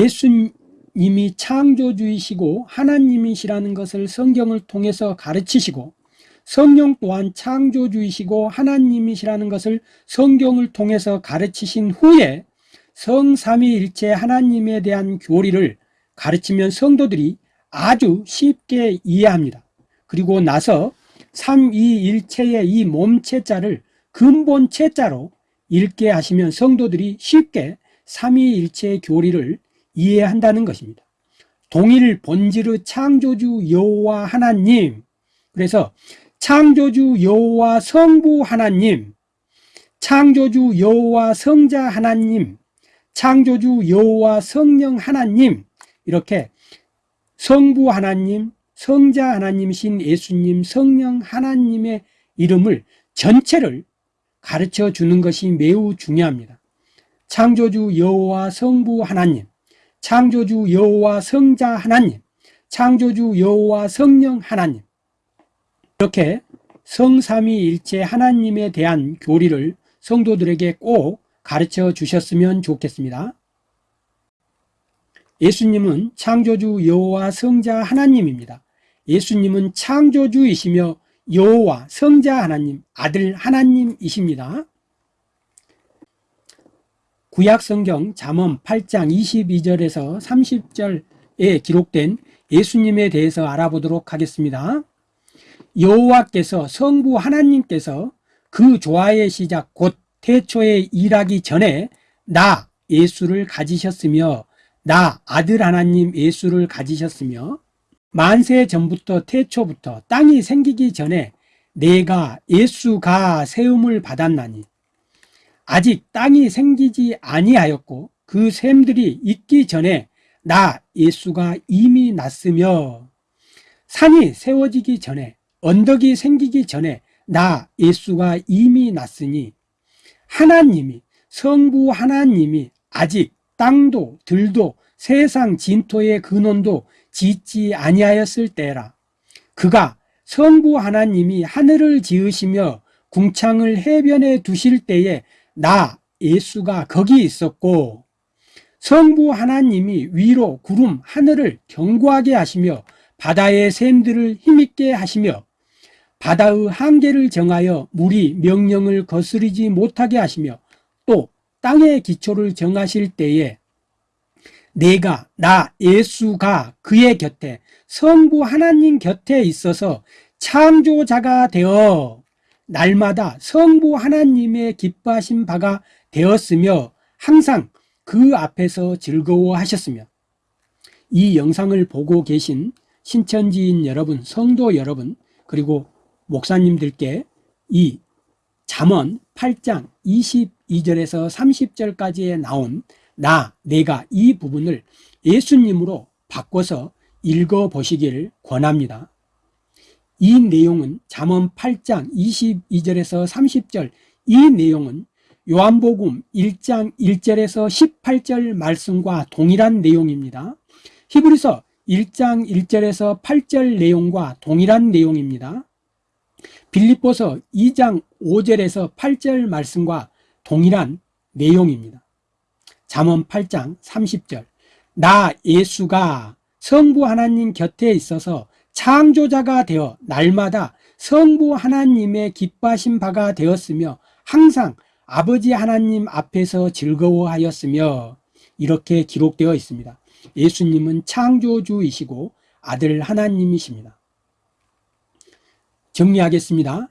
예수님이 창조주이시고 하나님이시라는 것을 성경을 통해서 가르치시고 성령 또한 창조주이시고 하나님이시라는 것을 성경을 통해서 가르치신 후에 성삼위일체 하나님에 대한 교리를 가르치면 성도들이 아주 쉽게 이해합니다. 그리고 나서 삼위일체의 이 몸체자를 근본체자로 읽게 하시면 성도들이 쉽게 삼위일체 교리를 이해한다는 것입니다. 동일 본질의 창조주 여호와 하나님 그래서 창조주 여호와 성부 하나님 창조주 여호와 성자 하나님 창조주 여호와 성령 하나님 이렇게 성부 하나님 성자 하나님이신 예수님 성령 하나님의 이름을 전체를 가르쳐 주는 것이 매우 중요합니다. 창조주 여호와 성부 하나님 창조주 여호와 성자 하나님 창조주 여호와 성령 하나님 이렇게 성삼위일체 하나님에 대한 교리를 성도들에게 꼭 가르쳐 주셨으면 좋겠습니다. 예수님은 창조주 여호와 성자 하나님입니다. 예수님은 창조주이시며 여호와 성자 하나님 아들 하나님이십니다. 구약성경 잠언 8장 22절에서 30절에 기록된 예수님에 대해서 알아보도록 하겠습니다. 여호와께서 성부 하나님께서 그 조화의 시작 곧 태초에 일하기 전에 나 예수를 가지셨으며 나 아들 하나님 예수를 가지셨으며 만세 전부터 태초부터 땅이 생기기 전에 내가 예수가 세움을 받았나니 아직 땅이 생기지 아니하였고 그 샘들이 있기 전에 나 예수가 이미 났으며 산이 세워지기 전에 언덕이 생기기 전에 나 예수가 이미 났으니 하나님이 성부 하나님이 아직 땅도 들도 세상 진토의 근원도 짓지 아니하였을 때라. 그가 성부 하나님이 하늘을 지으시며 궁창을 해변에 두실 때에 나 예수가 거기 있었고 성부 하나님이 위로 구름 하늘을 견고하게 하시며 바다의 샘들을 힘있게 하시며 바다의 한계를 정하여 물이 명령을 거스르지 못하게 하시며 또 땅의 기초를 정하실 때에 내가 나 예수가 그의 곁에 성부 하나님 곁에 있어서 창조자가 되어 날마다 성부 하나님의 기뻐하신 바가 되었으며 항상 그 앞에서 즐거워하셨으며 이 영상을 보고 계신 신천지인 여러분, 성도 여러분, 그리고 목사님들께 이 잠언 8장 22절에서 30절까지에 나온 나, 내가 이 부분을 예수님으로 바꿔서 읽어보시기를 권합니다. 이 내용은 잠언 8장 22절에서 30절 이 내용은 요한복음 1장 1절에서 18절 말씀과 동일한 내용입니다. 히브리서 1장 1절에서 8절 내용과 동일한 내용입니다. 빌립보서 2장 5절에서 8절 말씀과 동일한 내용입니다. 잠언 8장 30절 나 예수가 성부 하나님 곁에 있어서 창조자가 되어 날마다 성부 하나님의 기뻐하신 바가 되었으며 항상 아버지 하나님 앞에서 즐거워하였으며 이렇게 기록되어 있습니다. 예수님은 창조주이시고 아들 하나님이십니다. 정리하겠습니다.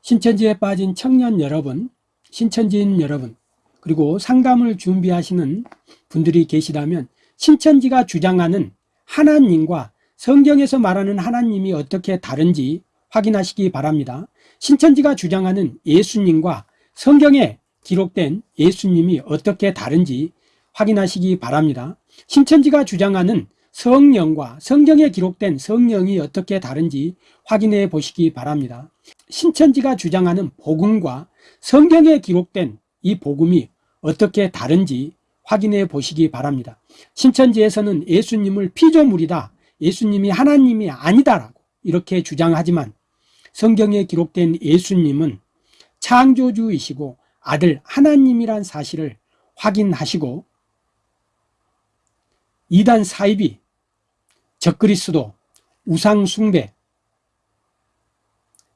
신천지에 빠진 청년 여러분, 신천지인 여러분, 그리고 상담을 준비하시는 분들이 계시다면 신천지가 주장하는 하나님과 성경에서 말하는 하나님이 어떻게 다른지 확인하시기 바랍니다. 신천지가 주장하는 예수님과 성경에 기록된 예수님이 어떻게 다른지 확인하시기 바랍니다. 신천지가 주장하는 성령과 성경에 기록된 성령이 어떻게 다른지 확인해 보시기 바랍니다. 신천지가 주장하는 복음과 성경에 기록된 이 복음이 어떻게 다른지 확인해 보시기 바랍니다. 신천지에서는 예수님을 피조물이다. 예수님이 하나님이 아니다라고 이렇게 주장하지만 성경에 기록된 예수님은 창조주이시고 아들 하나님이란 사실을 확인하시고 이단 사입이 적그리스도 우상숭배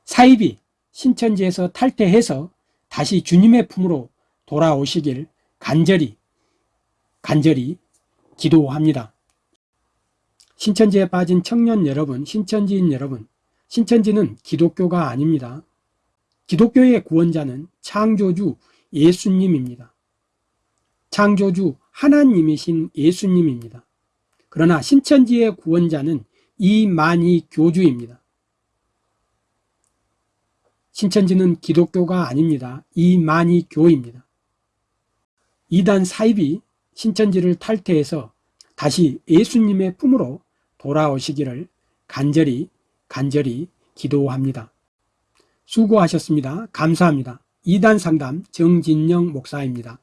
사입이 신천지에서 탈퇴해서 다시 주님의 품으로 돌아오시길 간절히 간절히 기도합니다. 신천지에 빠진 청년 여러분, 신천지인 여러분, 신천지는 기독교가 아닙니다. 기독교의 구원자는 창조주 예수님입니다. 창조주 하나님이신 예수님입니다. 그러나 신천지의 구원자는 이만희 교주입니다. 신천지는 기독교가 아닙니다. 이만희 교입니다. 이단 사입이 신천지를 탈퇴해서 다시 예수님의 품으로 돌아오시기를 간절히 간절히 기도합니다. 수고하셨습니다. 감사합니다. 이단 상담 정진영 목사입니다.